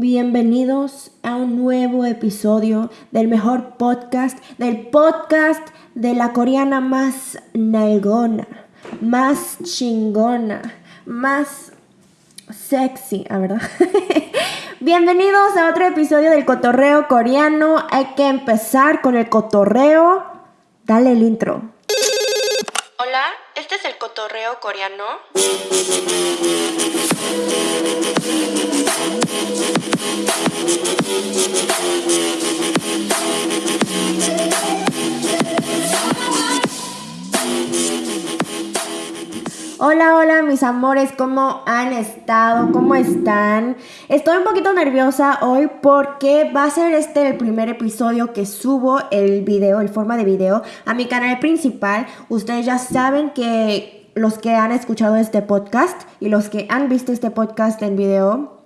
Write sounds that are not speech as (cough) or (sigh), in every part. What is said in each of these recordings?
Bienvenidos a un nuevo episodio del mejor podcast, del podcast de la coreana más nalgona, más chingona, más sexy, ¿a verdad? (laughs) Bienvenidos a otro episodio del cotorreo coreano. Hay que empezar con el cotorreo. Dale el intro. Hola, este es el cotorreo coreano. Hola, hola mis amores, ¿cómo han estado? ¿Cómo están? Estoy un poquito nerviosa hoy porque va a ser este el primer episodio que subo el video, el forma de video, a mi canal principal. Ustedes ya saben que los que han escuchado este podcast y los que han visto este podcast en video,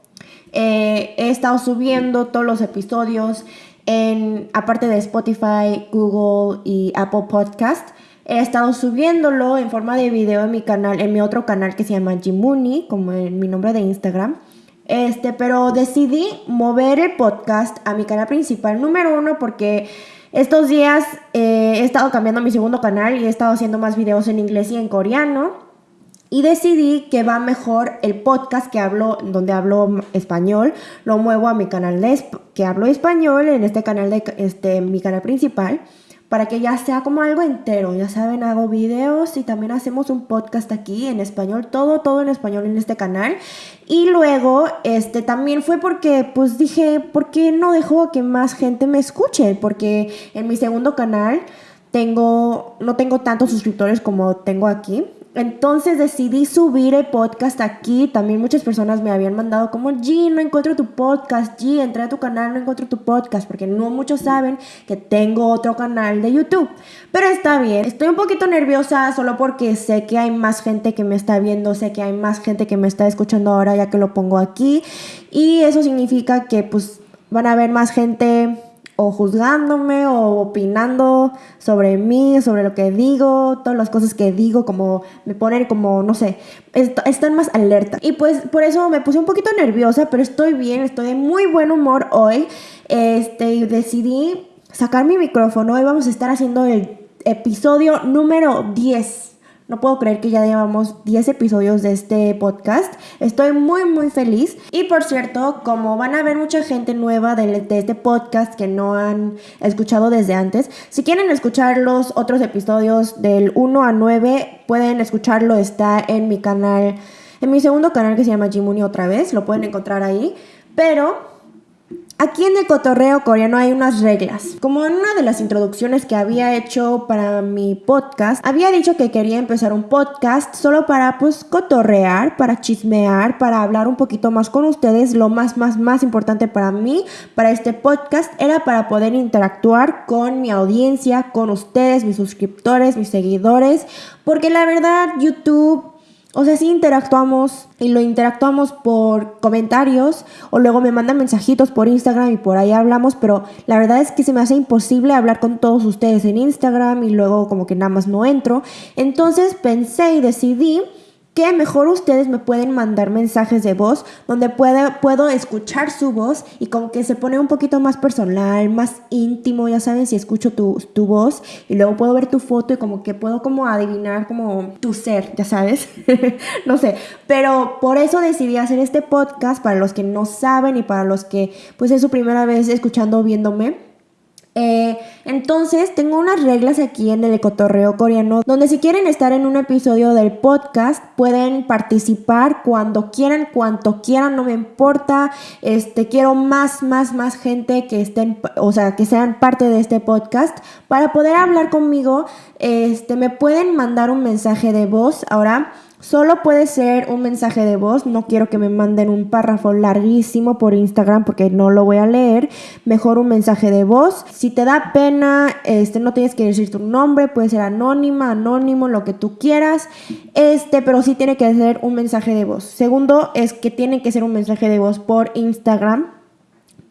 eh, he estado subiendo todos los episodios en, aparte de Spotify, Google y Apple Podcast. He estado subiéndolo en forma de video en mi canal, en mi otro canal que se llama Jimuni, como en mi nombre de Instagram. Este, pero decidí mover el podcast a mi canal principal número uno porque estos días eh, he estado cambiando mi segundo canal y he estado haciendo más videos en inglés y en coreano. Y decidí que va mejor el podcast que hablo, donde hablo español, lo muevo a mi canal de que hablo español, en este canal de este, mi canal principal para que ya sea como algo entero. Ya saben, hago videos y también hacemos un podcast aquí en español, todo, todo en español en este canal. Y luego, este, también fue porque, pues dije, ¿por qué no dejo que más gente me escuche? Porque en mi segundo canal tengo, no tengo tantos suscriptores como tengo aquí. Entonces decidí subir el podcast aquí. También muchas personas me habían mandado como, G, no encuentro tu podcast. G, entré a tu canal, no encuentro tu podcast. Porque no muchos saben que tengo otro canal de YouTube. Pero está bien. Estoy un poquito nerviosa solo porque sé que hay más gente que me está viendo. Sé que hay más gente que me está escuchando ahora ya que lo pongo aquí. Y eso significa que pues van a haber más gente o juzgándome o opinando sobre mí, sobre lo que digo, todas las cosas que digo, como me ponen como, no sé, están más alerta. Y pues por eso me puse un poquito nerviosa, pero estoy bien, estoy de muy buen humor hoy. Este, decidí sacar mi micrófono y vamos a estar haciendo el episodio número 10 no puedo creer que ya llevamos 10 episodios de este podcast. Estoy muy muy feliz. Y por cierto, como van a ver mucha gente nueva de, este podcast que no han escuchado desde antes, si quieren escuchar los otros episodios del 1 a 9, pueden escucharlo. Está en mi canal, en mi segundo canal que se llama Jimuni otra vez. Lo pueden encontrar ahí. Pero Aquí en el cotorreo coreano hay unas reglas. Como en una de las introducciones que había hecho para mi podcast, había dicho que quería empezar un podcast solo para pues cotorrear, para chismear, para hablar un poquito más con ustedes. Lo más, más, más importante para mí, para este podcast, era para poder interactuar con mi audiencia, con ustedes, mis suscriptores, mis seguidores. Porque la verdad, YouTube o sea, sí interactuamos y lo interactuamos por comentarios o luego me mandan mensajitos por Instagram y por ahí hablamos, pero la verdad es que se me hace imposible hablar con todos ustedes en Instagram y luego como que nada más no entro. Entonces pensé y decidí que mejor ustedes me pueden mandar mensajes de voz donde puedo escuchar su voz y como que se pone un poquito más personal, más íntimo, ya saben, si escucho tu, tu voz y luego puedo ver tu foto y como que puedo como adivinar como tu ser, ya sabes, (laughs) no sé, pero por eso decidí hacer este podcast para los que no saben y para los que pues es su primera vez escuchando o viéndome eh, entonces, tengo unas reglas aquí en el cotorreo coreano, donde si quieren estar en un episodio del podcast, pueden participar cuando quieran, cuanto quieran, no me importa. Este, quiero más, más, más gente que estén, o sea, que sean parte de este podcast para poder hablar conmigo. Este, me pueden mandar un mensaje de voz ahora Solo puede ser un mensaje de voz, no quiero que me manden un párrafo larguísimo por Instagram porque no lo voy a leer. Mejor un mensaje de voz. Si te da pena, este no tienes que decir tu nombre, puede ser anónima, anónimo, lo que tú quieras. Este, pero sí tiene que ser un mensaje de voz. Segundo es que tiene que ser un mensaje de voz por Instagram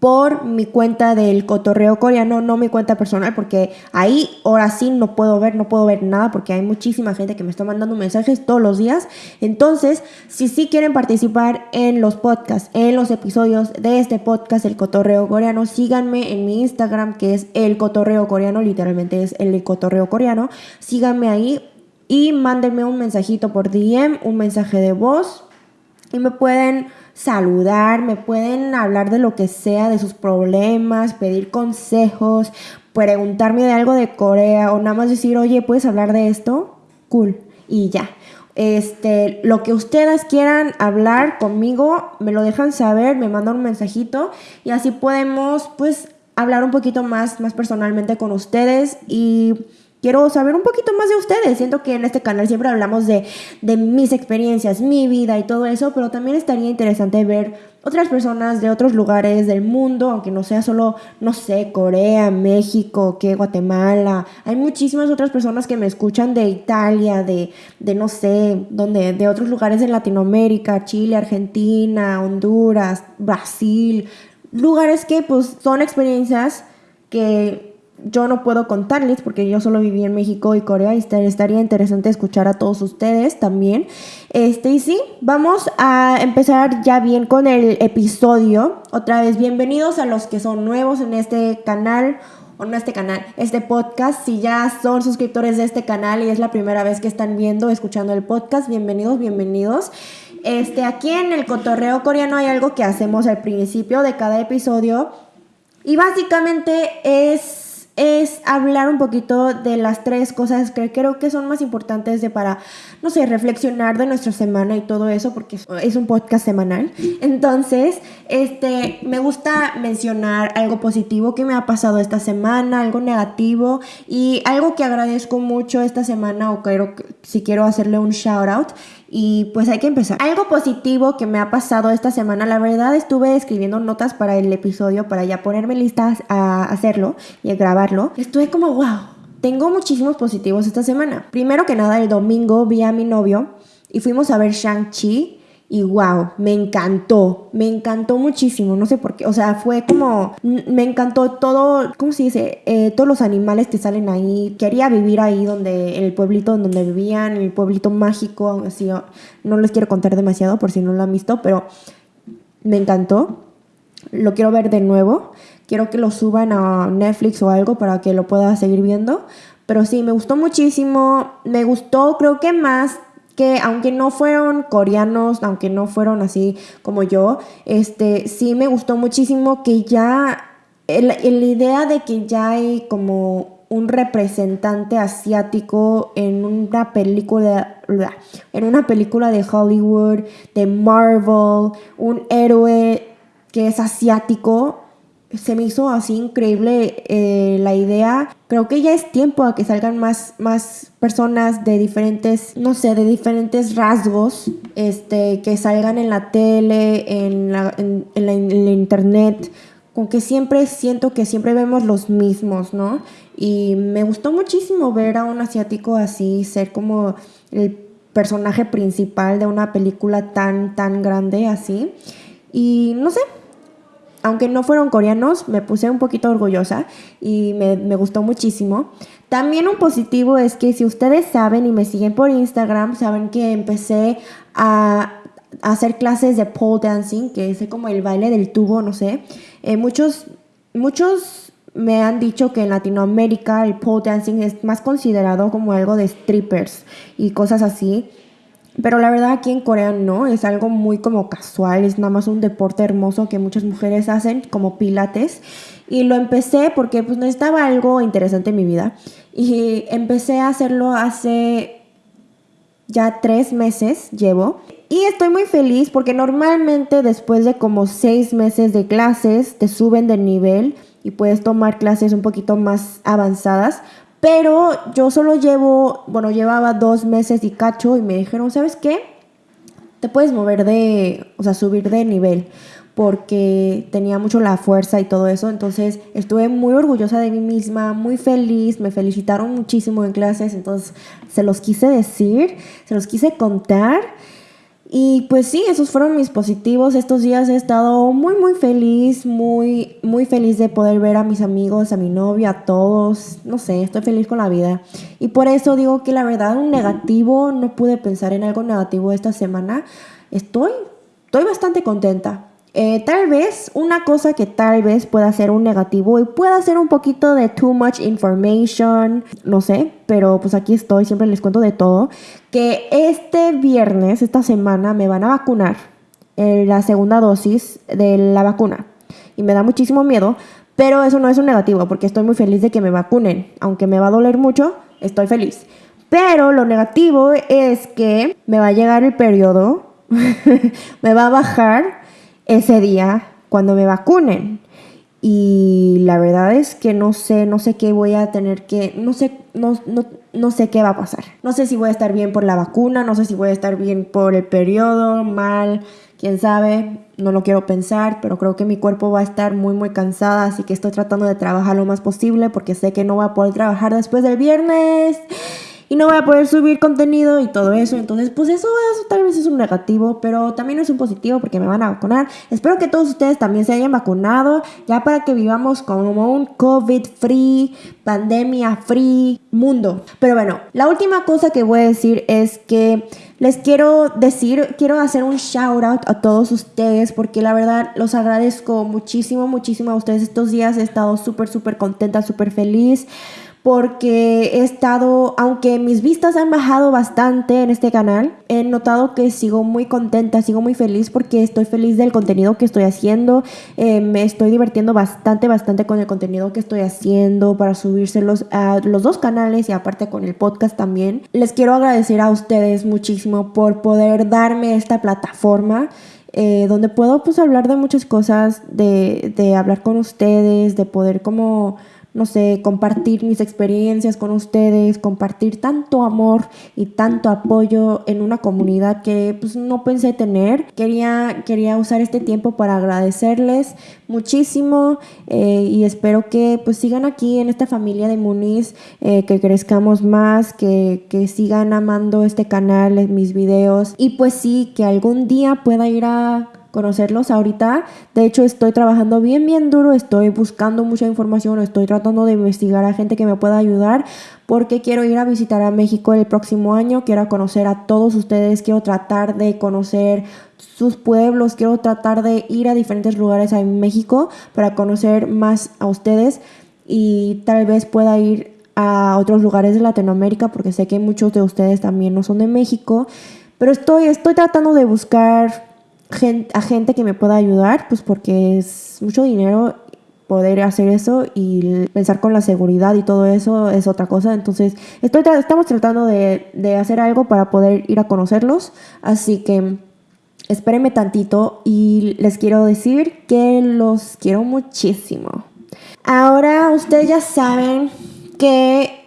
por mi cuenta del cotorreo coreano, no mi cuenta personal, porque ahí ahora sí no puedo ver, no puedo ver nada, porque hay muchísima gente que me está mandando mensajes todos los días. Entonces, si sí quieren participar en los podcasts, en los episodios de este podcast, el cotorreo coreano, síganme en mi Instagram, que es el cotorreo coreano, literalmente es el cotorreo coreano. Síganme ahí y mándenme un mensajito por DM, un mensaje de voz y me pueden saludar, me pueden hablar de lo que sea, de sus problemas, pedir consejos, preguntarme de algo de Corea o nada más decir, oye, ¿puedes hablar de esto? Cool. Y ya. Este, lo que ustedes quieran hablar conmigo, me lo dejan saber, me mandan un mensajito y así podemos pues hablar un poquito más, más personalmente con ustedes y quiero saber un poquito más de ustedes. Siento que en este canal siempre hablamos de, mis experiencias, mi vida y todo eso, pero también estaría interesante ver otras personas de otros lugares del mundo, aunque no sea solo, no sé, Corea, México, que Guatemala. Hay muchísimas otras personas que me escuchan de Italia, de, de no sé, donde, de otros lugares en Latinoamérica, Chile, Argentina, Honduras, Brasil. Lugares que pues son experiencias que yo no puedo contarles porque yo solo viví en México y Corea y estaría interesante escuchar a todos ustedes también. Este, y sí, vamos a empezar ya bien con el episodio. Otra vez, bienvenidos a los que son nuevos en este canal o no este canal, este podcast. Si ya son suscriptores de este canal y es la primera vez que están viendo, escuchando el podcast, bienvenidos, bienvenidos. Este, aquí en el cotorreo coreano hay algo que hacemos al principio de cada episodio y básicamente es es hablar un poquito de las tres cosas que creo que son más importantes de para, no sé, reflexionar de nuestra semana y todo eso, porque es un podcast semanal. Entonces, este, me gusta mencionar algo positivo que me ha pasado esta semana, algo negativo y algo que agradezco mucho esta semana o quiero, si quiero hacerle un shout out y pues hay que empezar. Algo positivo que me ha pasado esta semana, la verdad estuve escribiendo notas para el episodio para ya ponerme listas a hacerlo y a grabarlo. Estuve como, wow, tengo muchísimos positivos esta semana. Primero que nada, el domingo vi a mi novio y fuimos a ver Shang-Chi y wow, me encantó, me encantó muchísimo, no sé por qué, o sea, fue como, me encantó todo, ¿cómo se dice? Eh, todos los animales que salen ahí, quería vivir ahí donde, en el pueblito donde vivían, el pueblito mágico, así, no les quiero contar demasiado por si no lo han visto, pero me encantó, lo quiero ver de nuevo, quiero que lo suban a Netflix o algo para que lo pueda seguir viendo, pero sí, me gustó muchísimo, me gustó creo que más que aunque no fueron coreanos, aunque no fueron así como yo, este, sí me gustó muchísimo que ya, la idea de que ya hay como un representante asiático en una película, en una película de Hollywood, de Marvel, un héroe que es asiático, se me hizo así increíble eh, la idea. Creo que ya es tiempo a que salgan más, más personas de diferentes, no sé, de diferentes rasgos, este, que salgan en la tele, en la, en, la, internet, con que siempre siento que siempre vemos los mismos, ¿no? Y me gustó muchísimo ver a un asiático así, ser como el personaje principal de una película tan, tan grande así. Y no sé, aunque no fueron coreanos, me puse un poquito orgullosa y me, gustó muchísimo. También un positivo es que si ustedes saben y me siguen por Instagram, saben que empecé a, hacer clases de pole dancing, que es como el baile del tubo, no sé. Eh, muchos, muchos me han dicho que en Latinoamérica el pole dancing es más considerado como algo de strippers y cosas así. Pero la verdad aquí en Corea no, es algo muy como casual, es nada más un deporte hermoso que muchas mujeres hacen como pilates. Y lo empecé porque pues necesitaba algo interesante en mi vida. Y empecé a hacerlo hace ya tres meses, llevo. Y estoy muy feliz porque normalmente después de como seis meses de clases te suben de nivel y puedes tomar clases un poquito más avanzadas pero yo solo llevo, bueno, llevaba dos meses y cacho y me dijeron, ¿sabes qué? Te puedes mover de, o sea, subir de nivel porque tenía mucho la fuerza y todo eso. Entonces estuve muy orgullosa de mí misma, muy feliz, me felicitaron muchísimo en clases, entonces se los quise decir, se los quise contar. Y pues sí, esos fueron mis positivos. Estos días he estado muy, muy feliz, muy, muy feliz de poder ver a mis amigos, a mi novio, a todos. No sé, estoy feliz con la vida. Y por eso digo que la verdad, un negativo, no pude pensar en algo negativo esta semana. Estoy, estoy bastante contenta. Eh, tal vez una cosa que tal vez pueda ser un negativo y pueda ser un poquito de too much information, no sé, pero pues aquí estoy, siempre les cuento de todo, que este viernes, esta semana, me van a vacunar eh, la segunda dosis de la vacuna y me da muchísimo miedo, pero eso no es un negativo porque estoy muy feliz de que me vacunen, aunque me va a doler mucho, estoy feliz. Pero lo negativo es que me va a llegar el periodo, (laughs) me va a bajar ese día cuando me vacunen. Y la verdad es que no sé, no sé qué voy a tener que, no sé, no, no, no sé qué va a pasar. No sé si voy a estar bien por la vacuna, no sé si voy a estar bien por el periodo, mal, quién sabe, no lo quiero pensar, pero creo que mi cuerpo va a estar muy, muy cansada, así que estoy tratando de trabajar lo más posible porque sé que no voy a poder trabajar después del viernes y no voy a poder subir contenido y todo eso. Entonces, pues eso, eso tal vez es un negativo, pero también es un positivo porque me van a vacunar. Espero que todos ustedes también se hayan vacunado, ya para que vivamos como un COVID free, pandemia free mundo. Pero bueno, la última cosa que voy a decir es que les quiero decir, quiero hacer un shout out a todos ustedes porque la verdad los agradezco muchísimo, muchísimo a ustedes estos días. He estado súper, súper contenta, súper feliz porque he estado, aunque mis vistas han bajado bastante en este canal, he notado que sigo muy contenta, sigo muy feliz porque estoy feliz del contenido que estoy haciendo, eh, me estoy divirtiendo bastante, bastante con el contenido que estoy haciendo para subírselos a los dos canales y aparte con el podcast también. Les quiero agradecer a ustedes muchísimo por poder darme esta plataforma. Eh, donde puedo pues hablar de muchas cosas, de, de hablar con ustedes, de poder como no sé, compartir mis experiencias con ustedes, compartir tanto amor y tanto apoyo en una comunidad que pues no pensé tener. Quería, quería usar este tiempo para agradecerles muchísimo eh, y espero que pues sigan aquí en esta familia de Muniz, eh, que crezcamos más, que, que sigan amando este canal, mis videos y pues sí, que algún día pueda ir a conocerlos ahorita. De hecho, estoy trabajando bien, bien duro, estoy buscando mucha información, estoy tratando de investigar a gente que me pueda ayudar porque quiero ir a visitar a México el próximo año, quiero conocer a todos ustedes, quiero tratar de conocer sus pueblos, quiero tratar de ir a diferentes lugares en México para conocer más a ustedes y tal vez pueda ir a otros lugares de Latinoamérica porque sé que muchos de ustedes también no son de México, pero estoy, estoy tratando de buscar a gente que me pueda ayudar, pues porque es mucho dinero poder hacer eso y pensar con la seguridad y todo eso es otra cosa. Entonces, estamos tratando de, de hacer algo para poder ir a conocerlos. Así que espérenme tantito y les quiero decir que los quiero muchísimo. Ahora ustedes ya saben que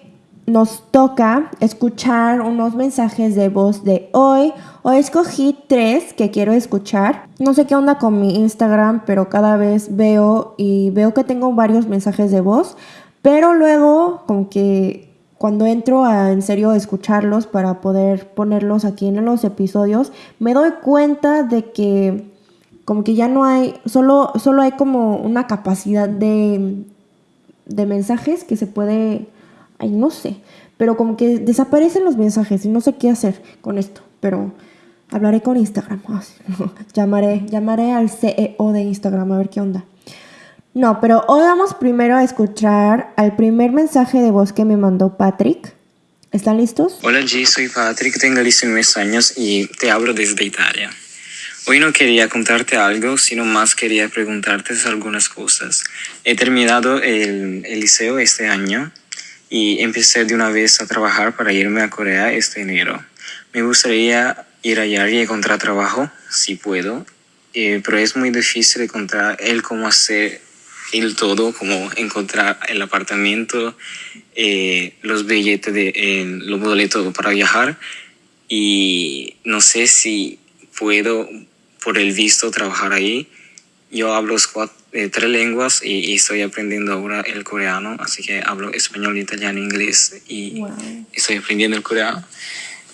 nos toca escuchar unos mensajes de voz de hoy. Hoy escogí tres que quiero escuchar. No sé qué onda con mi Instagram, pero cada vez veo y veo que tengo varios mensajes de voz. Pero luego, como que cuando entro a en serio escucharlos para poder ponerlos aquí en los episodios, me doy cuenta de que como que ya no hay, solo, solo hay como una capacidad de, de mensajes que se puede ay, no sé, pero como que desaparecen los mensajes y no sé qué hacer con esto, pero hablaré con Instagram, (laughs) llamaré, llamaré al CEO de Instagram a ver qué onda. No, pero hoy vamos primero a escuchar al primer mensaje de voz que me mandó Patrick. ¿Están listos? Hola G, soy Patrick, tengo 19 años y te hablo desde Italia. Hoy no quería contarte algo, sino más quería preguntarte algunas cosas. He terminado el, el liceo este año y empecé de una vez a trabajar para irme a Corea este enero. Me gustaría ir allá y encontrar trabajo, si puedo, eh, pero es muy difícil encontrar el cómo hacer el todo, como encontrar el apartamento, eh, los billetes, de, eh, los boletos para viajar y no sé si puedo por el visto trabajar ahí. Yo hablo cuatro, eh, tres lenguas y, estoy aprendiendo ahora el coreano, así que hablo español, italiano, inglés y estoy aprendiendo el coreano.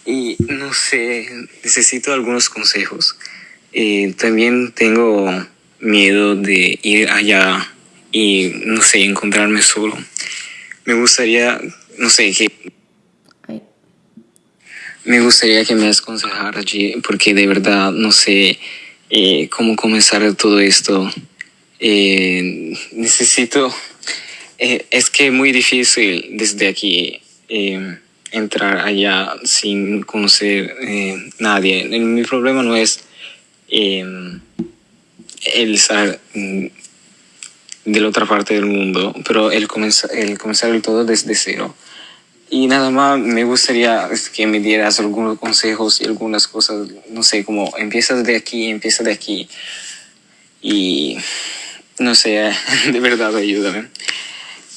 y no sé, necesito algunos consejos. Eh, también tengo miedo de ir allá y, no sé, encontrarme solo. Me gustaría, no sé, que... Me gustaría que me aconsejara allí, porque de verdad no sé eh, cómo comenzar todo esto. Eh, necesito... Eh, es que es muy difícil desde aquí entrar allá sin conocer nadie. Mi problema no es el estar mm, de la otra parte del mundo, pero el comenzar, el comenzar el todo desde cero. Y nada más me gustaría que me dieras algunos consejos y algunas cosas, no sé, como empiezas de aquí, empieza de aquí. Y no sé, (laughs) de verdad ayúdame.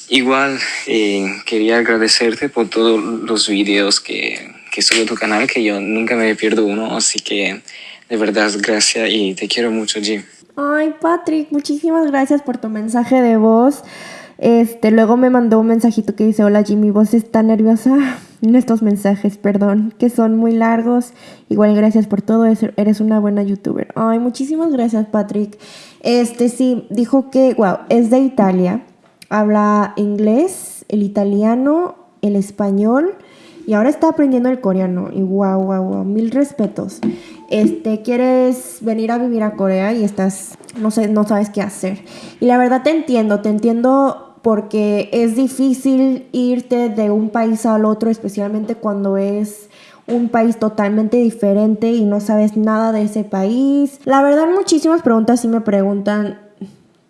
Igual eh, quería agradecerte por todos los videos que, que sube tu canal, que yo nunca me pierdo uno, así que de verdad gracias y te quiero mucho, Jim. Ay, Patrick, muchísimas gracias por tu mensaje de voz. Este, luego me mandó un mensajito que dice, hola Jimmy, voz está nerviosa. (laughs) Estos mensajes, perdón, que son muy largos. Igual gracias por todo, eres una buena youtuber. Ay, muchísimas gracias, Patrick. Este, sí, dijo que, wow, es de Italia. Habla inglés, el italiano, el español y ahora está aprendiendo el coreano. Y wow, wow, wow, mil respetos este, quieres venir a vivir a Corea y estás, no sé, no sabes qué hacer. Y la verdad te entiendo, te entiendo porque es difícil irte de un país al otro, especialmente cuando es un país totalmente diferente y no sabes nada de ese país. La verdad, muchísimas preguntas sí me preguntan,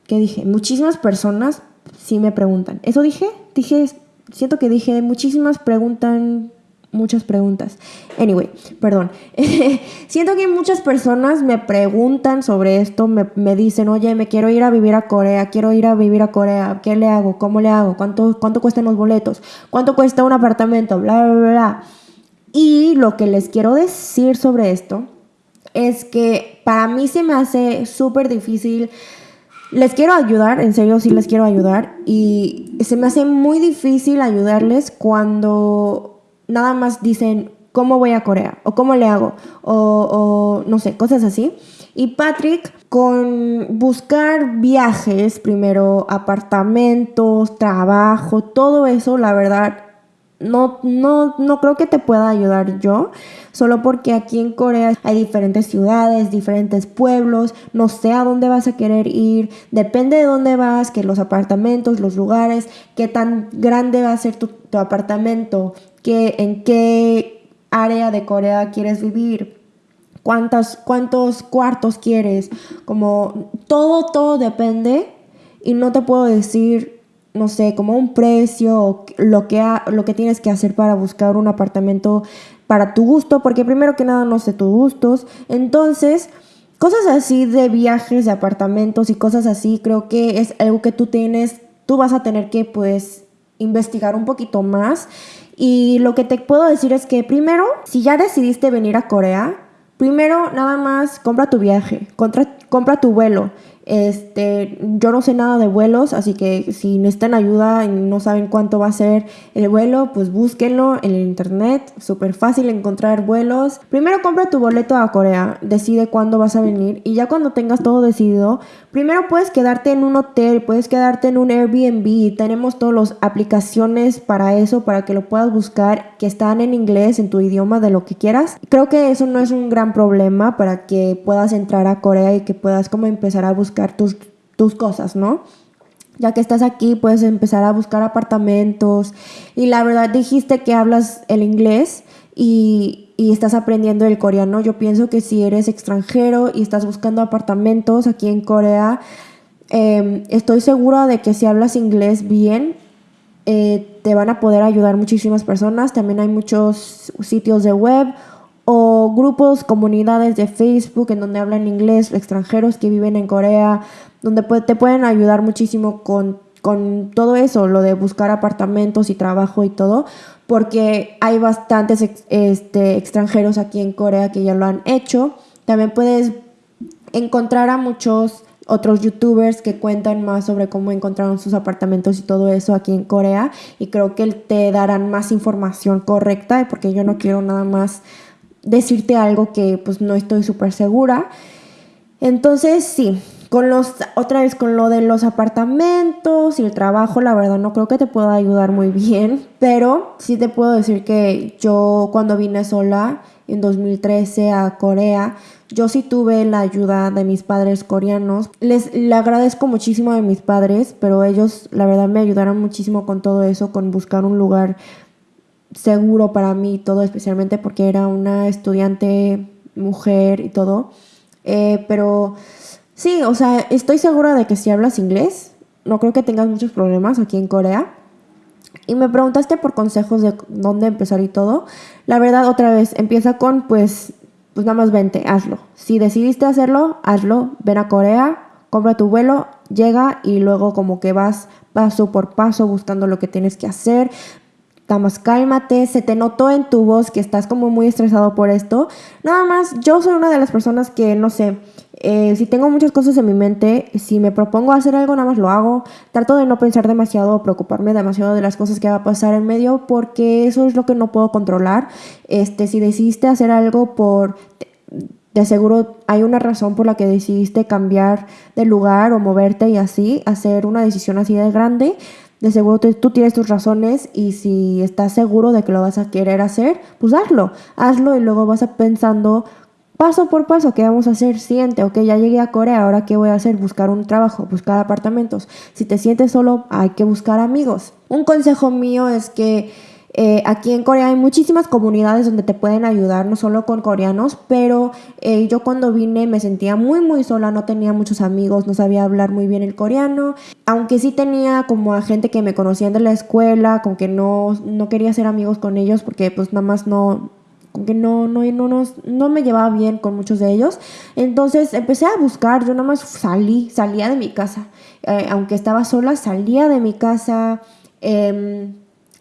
¿qué dije? Muchísimas personas sí me preguntan. ¿Eso dije? Dije, siento que dije, muchísimas preguntan muchas preguntas. Anyway, perdón. (laughs) Siento que muchas personas me preguntan sobre esto, me, dicen, oye, me quiero ir a vivir a Corea, quiero ir a vivir a Corea, ¿qué le hago? ¿Cómo le hago? ¿Cuánto, cuánto cuestan los boletos? ¿Cuánto cuesta un apartamento? Bla, bla, bla. Y lo que les quiero decir sobre esto es que para mí se me hace súper difícil. Les quiero ayudar, en serio sí les quiero ayudar. Y se me hace muy difícil ayudarles cuando nada más dicen cómo voy a Corea o cómo le hago o, no sé, cosas así. Y Patrick con buscar viajes, primero apartamentos, trabajo, todo eso, la verdad, no, no, no creo que te pueda ayudar yo, solo porque aquí en Corea hay diferentes ciudades, diferentes pueblos, no sé a dónde vas a querer ir, depende de dónde vas, que los apartamentos, los lugares, qué tan grande va a ser tu, tu apartamento, en qué área de Corea quieres vivir, cuántos, cuántos cuartos quieres, como todo, todo depende. Y no te puedo decir, no sé, como un precio o lo que, lo que tienes que hacer para buscar un apartamento para tu gusto, porque primero que nada no sé tus gustos, entonces... Cosas así de viajes, de apartamentos y cosas así, creo que es algo que tú tienes, tú vas a tener que pues investigar un poquito más y lo que te puedo decir es que primero, si ya decidiste venir a Corea, primero nada más compra tu viaje, compra, tu vuelo. Este, yo no sé nada de vuelos, así que si necesitan ayuda y no saben cuánto va a ser el vuelo, pues búsquenlo en el internet. Súper fácil encontrar vuelos. Primero compra tu boleto a Corea, decide cuándo vas a venir y ya cuando tengas todo decidido, primero puedes quedarte en un hotel, puedes quedarte en un Airbnb. Tenemos todas las aplicaciones para eso, para que lo puedas buscar, que están en inglés, en tu idioma, de lo que quieras. Creo que eso no es un gran problema para que puedas entrar a Corea y que puedas como empezar a buscar tus, tus cosas, ¿no? Ya que estás aquí, puedes empezar a buscar apartamentos. Y la verdad dijiste que hablas el inglés y, estás aprendiendo el coreano. Yo pienso que si eres extranjero y estás buscando apartamentos aquí en Corea, em, estoy segura de que si hablas inglés bien, eh, te van a poder ayudar muchísimas personas. También hay muchos sitios de web o grupos, comunidades de Facebook en donde hablan inglés, extranjeros que viven en Corea, donde te pueden ayudar muchísimo con todo eso, lo de buscar apartamentos y trabajo y todo, porque hay bastantes este, extranjeros aquí en Corea que ya lo han hecho. También puedes encontrar a muchos otros youtubers que cuentan más sobre cómo encontraron sus apartamentos y todo eso aquí en Corea y creo que te darán más información correcta porque yo no quiero nada más decirte algo que pues no estoy súper segura. Entonces sí, con los, otra vez con lo de los apartamentos y el trabajo, la verdad no creo que te pueda ayudar muy bien, pero sí te puedo decir que yo cuando vine sola en 2013 a Corea, yo sí tuve la ayuda de mis padres coreanos. Les le agradezco muchísimo a mis padres, pero ellos la verdad me ayudaron muchísimo con todo eso, con buscar un lugar seguro para mí, todo especialmente porque era una estudiante mujer y todo. Eh, pero sí, o sea, estoy segura de que si hablas inglés, no creo que tengas muchos problemas aquí en Corea. Y me preguntaste por consejos de dónde empezar y todo. La verdad, otra vez, empieza con pues pues nada más vente, hazlo. Si decidiste hacerlo, hazlo, ven a Corea, compra tu vuelo, llega y luego como que vas paso por paso buscando lo que tienes que hacer. Nada más cálmate, se te notó en tu voz que estás como muy estresado por esto. Nada más, yo soy una de las personas que, no sé, eh, si tengo muchas cosas en mi mente, si me propongo hacer algo, nada más lo hago. Trato de no pensar demasiado o preocuparme demasiado de las cosas que va a pasar en medio porque eso es lo que no puedo controlar. Este, si decidiste hacer algo por... De seguro hay una razón por la que decidiste cambiar de lugar o moverte y así, hacer una decisión así de grande. De seguro tú tienes tus razones y si estás seguro de que lo vas a querer hacer, pues hazlo. Hazlo y luego vas a pensando paso por paso, ¿qué vamos a hacer? Siente, ok, ya llegué a Corea, ahora ¿qué voy a hacer? Buscar un trabajo, buscar apartamentos. Si te sientes solo, hay que buscar amigos. Un consejo mío es que eh, aquí en Corea hay muchísimas comunidades donde te pueden ayudar, no solo con coreanos, pero eh, yo cuando vine me sentía muy muy sola, no tenía muchos amigos, no sabía hablar muy bien el coreano, aunque sí tenía como a gente que me conocían de la escuela, como que no, no quería ser amigos con ellos porque pues nada más no, que no, no, no, no, no me llevaba bien con muchos de ellos. Entonces empecé a buscar, yo nada más salí, salía de mi casa. Eh, aunque estaba sola, salía de mi casa. Em,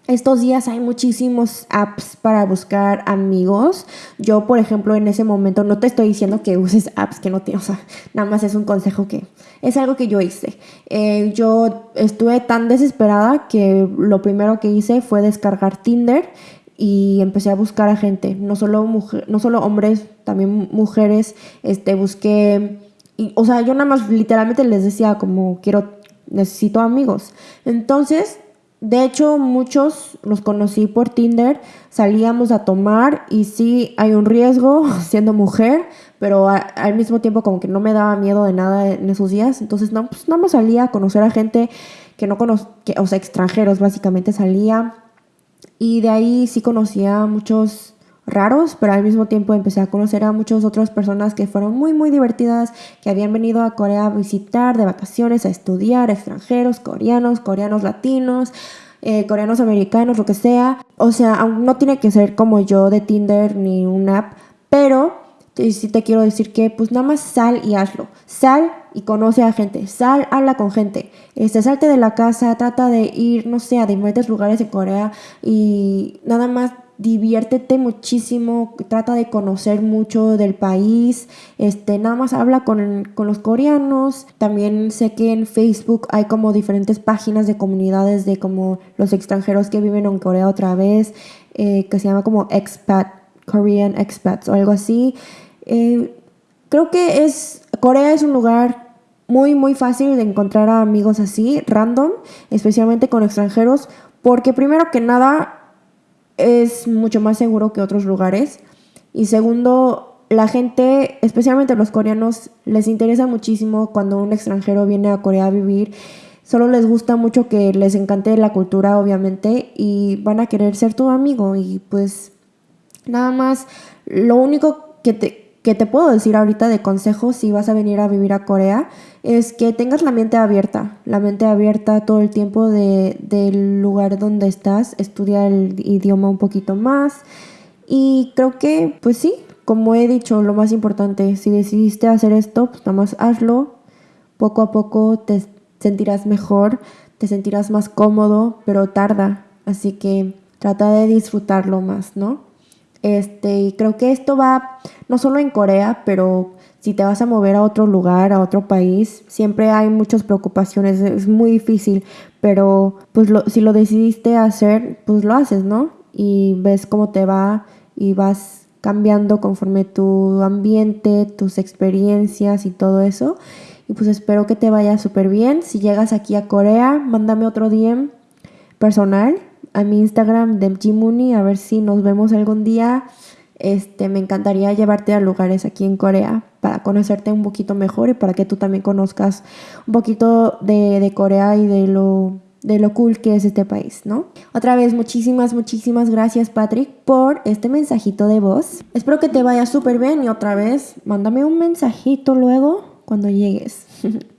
estos días hay muchísimos apps para buscar amigos. Yo, por ejemplo, en ese momento no te estoy diciendo que uses apps que no tienes, o sea, nada más es un consejo que es algo que yo hice. Eh, yo estuve tan desesperada que lo primero que hice fue descargar Tinder y empecé a buscar a gente, no solo, mujer, no solo hombres, también mujeres, este, busqué, y, o sea, yo nada más literalmente les decía como quiero, necesito amigos. Entonces, de hecho, muchos los conocí por Tinder, salíamos a tomar y sí hay un riesgo (laughs) siendo mujer, pero al mismo tiempo como que no me daba miedo de nada en esos días, entonces no, pues nada más salía a conocer a gente que no conozco, o sea, extranjeros básicamente salía y de ahí sí conocía a muchos raros, pero al mismo tiempo empecé a conocer a muchas otras personas que fueron muy, muy divertidas, que habían venido a Corea a visitar de vacaciones, a estudiar, extranjeros, coreanos, coreanos latinos, eh, coreanos americanos, lo que sea. O sea, no tiene que ser como yo de Tinder ni un app, pero sí te quiero decir que pues nada más sal y hazlo. Sal y conoce a gente. Sal, habla con gente. Este, salte de la casa, trata de ir, no sé, a diferentes lugares en Corea y nada más diviértete muchísimo, trata de conocer mucho del país, este, nada más habla con, con, los coreanos, también sé que en Facebook hay como diferentes páginas de comunidades de como los extranjeros que viven en Corea otra vez, eh, que se llama como expat, Korean expats o algo así. Eh, creo que es, Corea es un lugar muy, muy fácil de encontrar a amigos así, random, especialmente con extranjeros, porque primero que nada es mucho más seguro que otros lugares. Y segundo, la gente, especialmente los coreanos, les interesa muchísimo cuando un extranjero viene a Corea a vivir. Solo les gusta mucho que les encante la cultura, obviamente, y van a querer ser tu amigo. Y pues nada más, lo único que te, que te puedo decir ahorita de consejo si vas a venir a vivir a Corea es que tengas la mente abierta, la mente abierta todo el tiempo de, del lugar donde estás, estudia el idioma un poquito más. Y creo que pues sí, como he dicho, lo más importante, si decidiste hacer esto, pues nada más hazlo, poco a poco te sentirás mejor, te sentirás más cómodo, pero tarda, así que trata de disfrutarlo más, ¿no? Este, y creo que esto va no solo en Corea, pero si te vas a mover a otro lugar, a otro país, siempre hay muchas preocupaciones, es muy difícil, pero pues si lo decidiste hacer, pues lo haces, ¿no? Y ves cómo te va y vas cambiando conforme tu ambiente, tus experiencias y todo eso. Y pues espero que te vaya súper bien. Si llegas aquí a Corea, mándame otro DM personal a mi Instagram de Jimuni a ver si nos vemos algún día. Este, me encantaría llevarte a lugares aquí en Corea para conocerte un poquito mejor y para que tú también conozcas un poquito de, de Corea y de lo de lo cool que es este país, ¿no? Otra vez, muchísimas, muchísimas gracias, Patrick, por este mensajito de voz. Espero que te vaya súper bien y otra vez, mándame un mensajito luego cuando llegues. (laughs)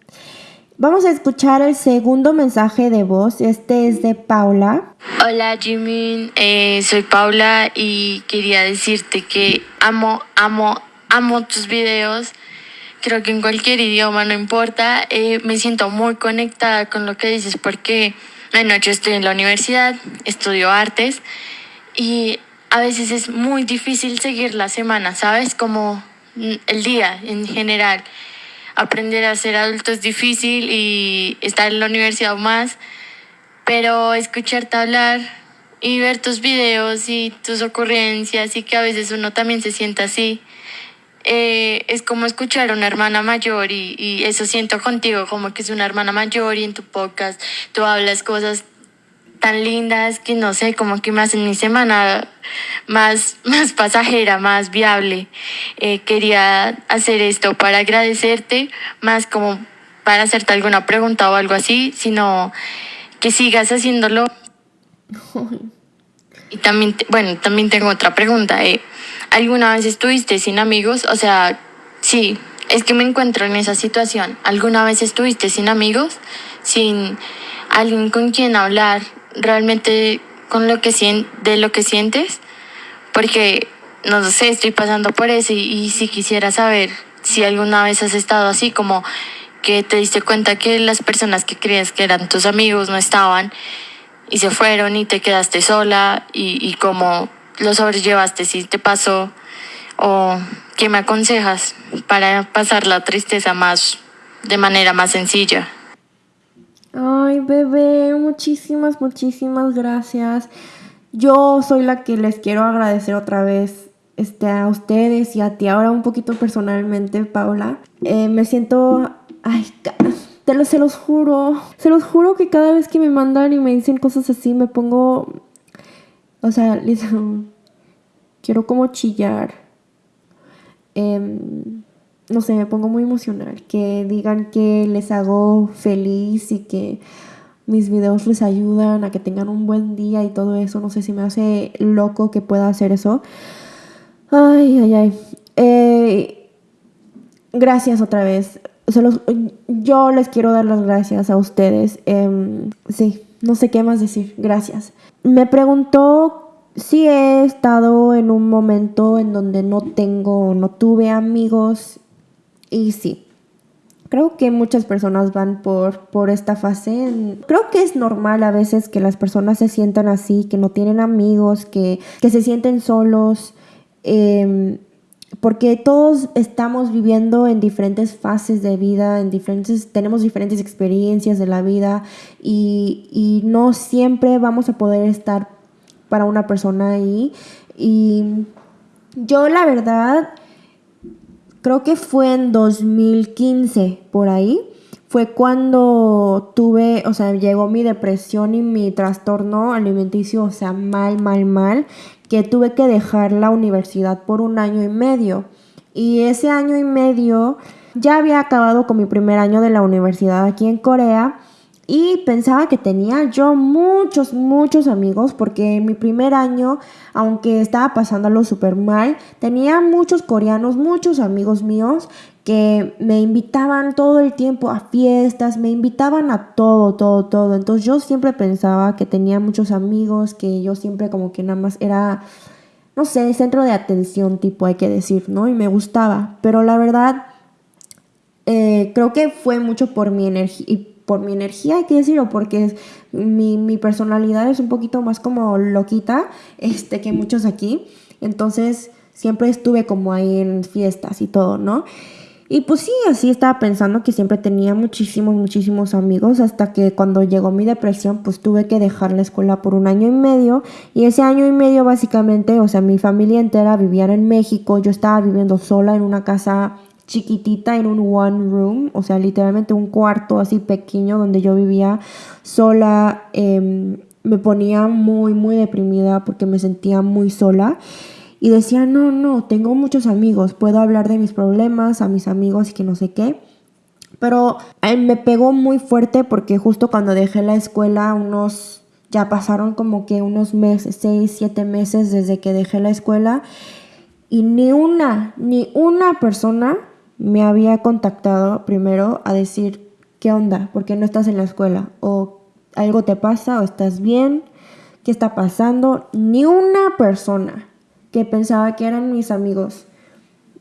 Vamos a escuchar el segundo mensaje de voz. Este es de Paula. Hola Jimin, eh, soy Paula y quería decirte que amo, amo, amo tus videos. Creo que en cualquier idioma, no importa. Eh, me siento muy conectada con lo que dices porque, bueno, yo estoy en la universidad, estudio artes y a veces es muy difícil seguir la semana, ¿sabes? Como el día en general aprender a ser adulto es difícil y estar en la universidad más, pero escucharte hablar y ver tus videos y tus ocurrencias y que a veces uno también se sienta así. Eh, es como escuchar a una hermana mayor y, y eso siento contigo, como que es una hermana mayor y en tu podcast tú hablas cosas tan lindas que no sé, como que me hacen mi semana más, (laughs) más pasajera, más viable. Eh, quería hacer esto para agradecerte, más como para hacerte alguna pregunta o algo así, sino que sigas haciéndolo. (laughs) Y también, bueno, también tengo otra pregunta. Eh. ¿Alguna vez estuviste sin amigos? O sea, sí, es que me encuentro en esa situación. ¿Alguna vez estuviste sin amigos? Sin alguien con quien hablar realmente con lo que de lo que sientes, porque no sé, estoy pasando por eso y, si quisiera saber si alguna vez has estado así como que te diste cuenta que las personas que creías que eran tus amigos no estaban y se fueron y te quedaste sola y, y cómo lo sobrellevaste, si te pasó o qué me aconsejas para pasar la tristeza más de manera más sencilla. Ay, bebé, muchísimas, muchísimas gracias. Yo soy la que les quiero agradecer otra vez este, a ustedes y a ti ahora un poquito personalmente, Paula. Eh, me siento... Ay, te lo, se los juro. Se los juro que cada vez que me mandan y me dicen cosas así, me pongo... O sea, les, (laughs) quiero como chillar. Eh, no sé, me pongo muy emocional. Que digan que les hago feliz y que mis videos les ayudan a que tengan un buen día y todo eso. No sé si me hace loco que pueda hacer eso. Ay, ay, ay. Eh, gracias otra vez. yo les quiero dar las gracias a ustedes. Em, sí, no sé qué más decir. Gracias. Me preguntó si he estado en un momento en donde no tengo, no tuve amigos y sí, creo que muchas personas van por, por esta fase. Creo que es normal a veces que las personas se sientan así, que no tienen amigos, que, se sienten solos. Em, porque todos estamos viviendo en diferentes fases de vida, en diferentes, tenemos diferentes experiencias de la vida y, y no siempre vamos a poder estar para una persona ahí. Y yo la verdad creo que fue en 2015 por ahí, fue cuando tuve, o sea, llegó mi depresión y mi trastorno alimenticio, o sea, mal, mal, mal, que tuve que dejar la universidad por un año y medio. Y ese año y medio ya había acabado con mi primer año de la universidad aquí en Corea y pensaba que tenía yo muchos, muchos amigos porque en mi primer año, aunque estaba pasándolo súper mal, tenía muchos coreanos, muchos amigos míos que me invitaban todo el tiempo a fiestas, me invitaban a todo, todo, todo. Entonces yo siempre pensaba que tenía muchos amigos, que yo siempre como que nada más era, no sé, centro de atención tipo, hay que decir, ¿no? Y me gustaba. Pero la verdad, eh, creo que fue mucho por mi energía por mi energía, hay que decirlo, porque mi, mi, personalidad es un poquito más como loquita este, que muchos aquí. Entonces siempre estuve como ahí en fiestas y todo, ¿no? Y pues sí, así estaba pensando que siempre tenía muchísimos, muchísimos amigos hasta que cuando llegó mi depresión pues tuve que dejar la escuela por un año y medio y ese año y medio básicamente, o sea, mi familia entera vivía en México, yo estaba viviendo sola en una casa chiquitita en un one room, o sea, literalmente un cuarto así pequeño donde yo vivía sola, em, me ponía muy, muy deprimida porque me sentía muy sola y decía, no, no, tengo muchos amigos, puedo hablar de mis problemas a mis amigos y que no sé qué. Pero eh, me pegó muy fuerte porque justo cuando dejé la escuela, unos, ya pasaron como que unos meses, seis, siete meses desde que dejé la escuela y ni una, ni una persona me había contactado primero a decir, ¿qué onda? ¿Por qué no estás en la escuela? ¿O algo te pasa? ¿O estás bien? ¿Qué está pasando? Ni una persona que pensaba que eran mis amigos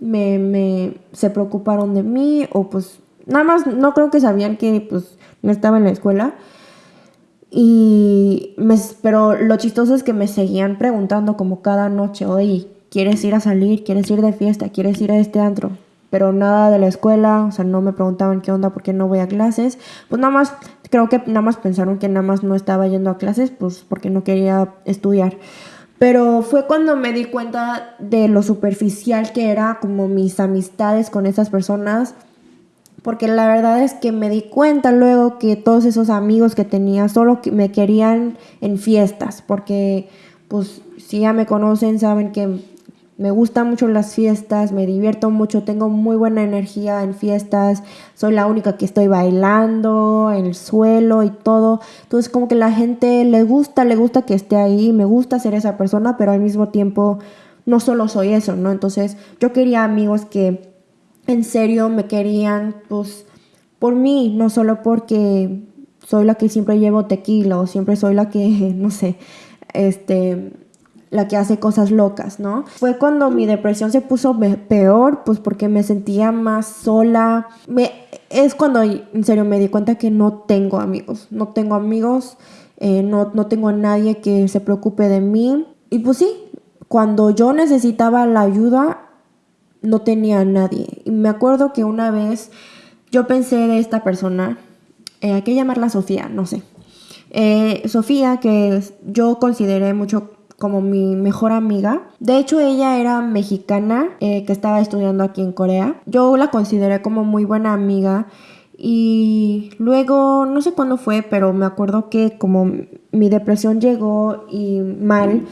me, me se preocuparon de mí o pues nada más no creo que sabían que pues no estaba en la escuela. Y me, pero lo chistoso es que me seguían preguntando como cada noche, oye, ¿quieres ir a salir? ¿Quieres ir de fiesta? ¿Quieres ir a este antro? Pero nada de la escuela, o sea, no me preguntaban qué onda, por qué no voy a clases. Pues nada más, creo que nada más pensaron que nada más no estaba yendo a clases, pues porque no quería estudiar. Pero fue cuando me di cuenta de lo superficial que era como mis amistades con esas personas. Porque la verdad es que me di cuenta luego que todos esos amigos que tenía solo me querían en fiestas. Porque pues si ya me conocen saben que me gustan mucho las fiestas, me divierto mucho, tengo muy buena energía en fiestas, soy la única que estoy bailando en el suelo y todo. Entonces como que la gente le gusta, le gusta que esté ahí, me gusta ser esa persona, pero al mismo tiempo no solo soy eso, ¿no? Entonces yo quería amigos que en serio me querían, pues, por mí, no solo porque soy la que siempre llevo tequila o siempre soy la que, (laughs) no sé, este la que hace cosas locas, ¿no? Fue cuando mi depresión se puso peor, pues porque me sentía más sola. Es cuando en serio me di cuenta que no tengo amigos, no tengo amigos, eh, no, no tengo a nadie que se preocupe de mí. Y pues sí, cuando yo necesitaba la ayuda, no tenía a nadie. Y me acuerdo que una vez yo pensé de esta persona, eh, hay que llamarla Sofía, no sé. Eh, Sofía, que yo consideré mucho como mi mejor amiga. De hecho, ella era mexicana eh, que estaba estudiando aquí en Corea. Yo la consideré como muy buena amiga. Y luego, no sé cuándo fue, pero me acuerdo que como mi depresión llegó y mal,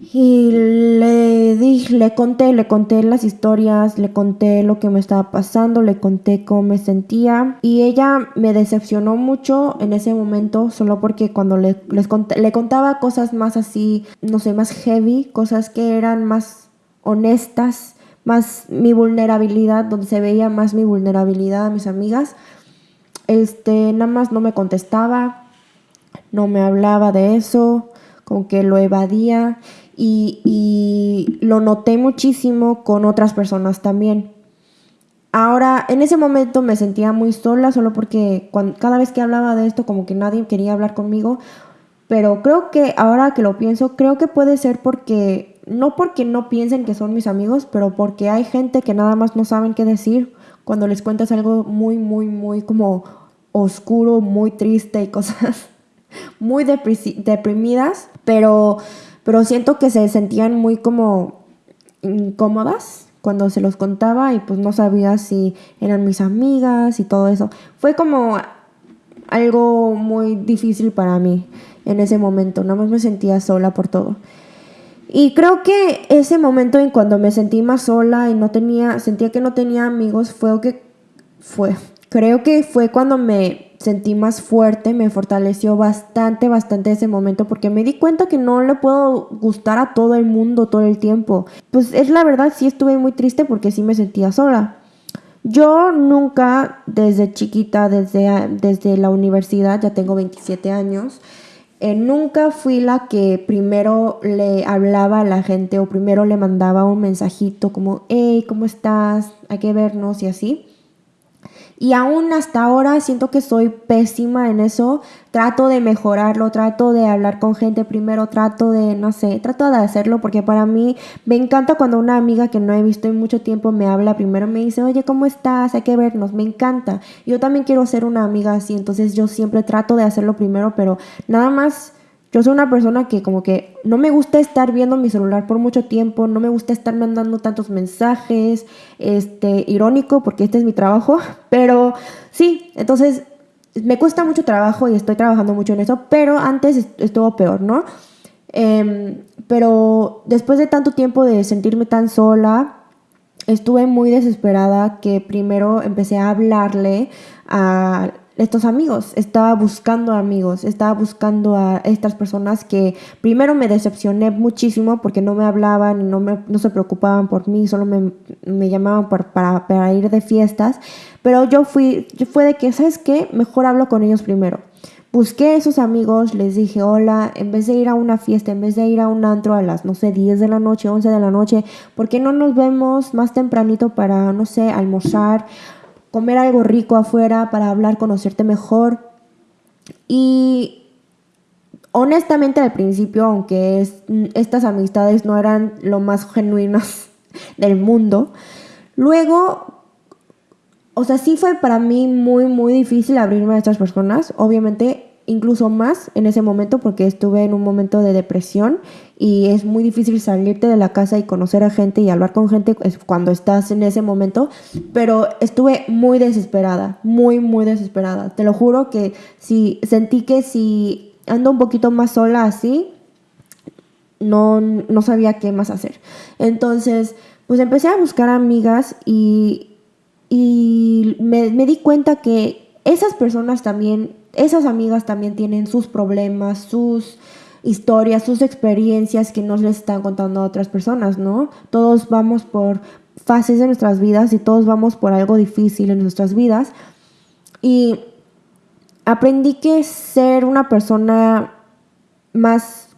y le dije, le conté, le conté las historias, le conté lo que me estaba pasando, le conté cómo me sentía. Y ella me decepcionó mucho en ese momento, solo porque cuando le, les le contaba cosas más así, no sé, más heavy, cosas que eran más honestas, más mi vulnerabilidad, donde se veía más mi vulnerabilidad a mis amigas. Este, nada más no me contestaba, no me hablaba de eso, como que lo evadía y, lo noté muchísimo con otras personas también. Ahora, en ese momento me sentía muy sola, solo porque cada vez que hablaba de esto, como que nadie quería hablar conmigo. Pero creo que ahora que lo pienso, creo que puede ser porque, no porque no piensen que son mis amigos, pero porque hay gente que nada más no saben qué decir cuando les cuentas algo muy, muy, muy como oscuro, muy triste y cosas (laughs) muy deprimidas. Pero pero siento que se sentían muy como incómodas cuando se los contaba y pues no sabía si eran mis amigas y todo eso. Fue como algo muy difícil para mí en ese momento, nada más me sentía sola por todo. Y creo que ese momento en cuando me sentí más sola y no tenía, sentía que no tenía amigos, fue que fue, creo que fue cuando me sentí más fuerte, me fortaleció bastante, bastante ese momento porque me di cuenta que no le puedo gustar a todo el mundo todo el tiempo. Pues es la verdad, sí estuve muy triste porque sí me sentía sola. Yo nunca, desde chiquita, desde, desde la universidad, ya tengo 27 años, eh, nunca fui la que primero le hablaba a la gente o primero le mandaba un mensajito como, hey, ¿cómo estás? Hay que vernos y así. Y aún hasta ahora siento que soy pésima en eso. Trato de mejorarlo, trato de hablar con gente primero, trato de, no sé, trato de hacerlo porque para mí me encanta cuando una amiga que no he visto en mucho tiempo me habla primero, me dice, oye, ¿cómo estás? Hay que vernos, me encanta. Yo también quiero ser una amiga así, entonces yo siempre trato de hacerlo primero, pero nada más yo soy una persona que como que no me gusta estar viendo mi celular por mucho tiempo, no me gusta estar mandando tantos mensajes, este, irónico porque este es mi trabajo, (laughs) pero sí, entonces me cuesta mucho trabajo y estoy trabajando mucho en eso, pero antes estuvo peor, ¿no? Em, pero después de tanto tiempo de sentirme tan sola, estuve muy desesperada que primero empecé a hablarle a estos amigos, estaba buscando amigos, estaba buscando a estas personas que primero me decepcioné muchísimo porque no me hablaban y no, me, no se preocupaban por mí, solo me, me llamaban para, para, ir de fiestas, pero yo fui, yo fue de que, ¿sabes qué? Mejor hablo con ellos primero. Busqué a esos amigos, les dije hola, en vez de ir a una fiesta, en vez de ir a un antro a las, no sé, 10 de la noche, 11 de la noche, ¿por qué no nos vemos más tempranito para, no sé, almorzar? Comer algo rico afuera, para hablar, conocerte mejor. Y honestamente al principio, aunque estas amistades no eran lo más genuinas (laughs) del mundo, luego, o sea, sí fue para mí muy, muy difícil abrirme a estas personas. Obviamente incluso más en ese momento porque estuve en un momento de depresión y es muy difícil salirte de la casa y conocer a gente y hablar con gente cuando estás en ese momento, pero estuve muy desesperada, muy, muy desesperada. Te lo juro que si sentí que si ando un poquito más sola así, no, no sabía qué más hacer. Entonces, pues empecé a buscar amigas y, y me, me di cuenta que esas personas también esas amigas también tienen sus problemas, sus historias, sus experiencias que nos les están contando a otras personas, ¿no? Todos vamos por fases de nuestras vidas y todos vamos por algo difícil en nuestras vidas. Y aprendí que ser una persona más,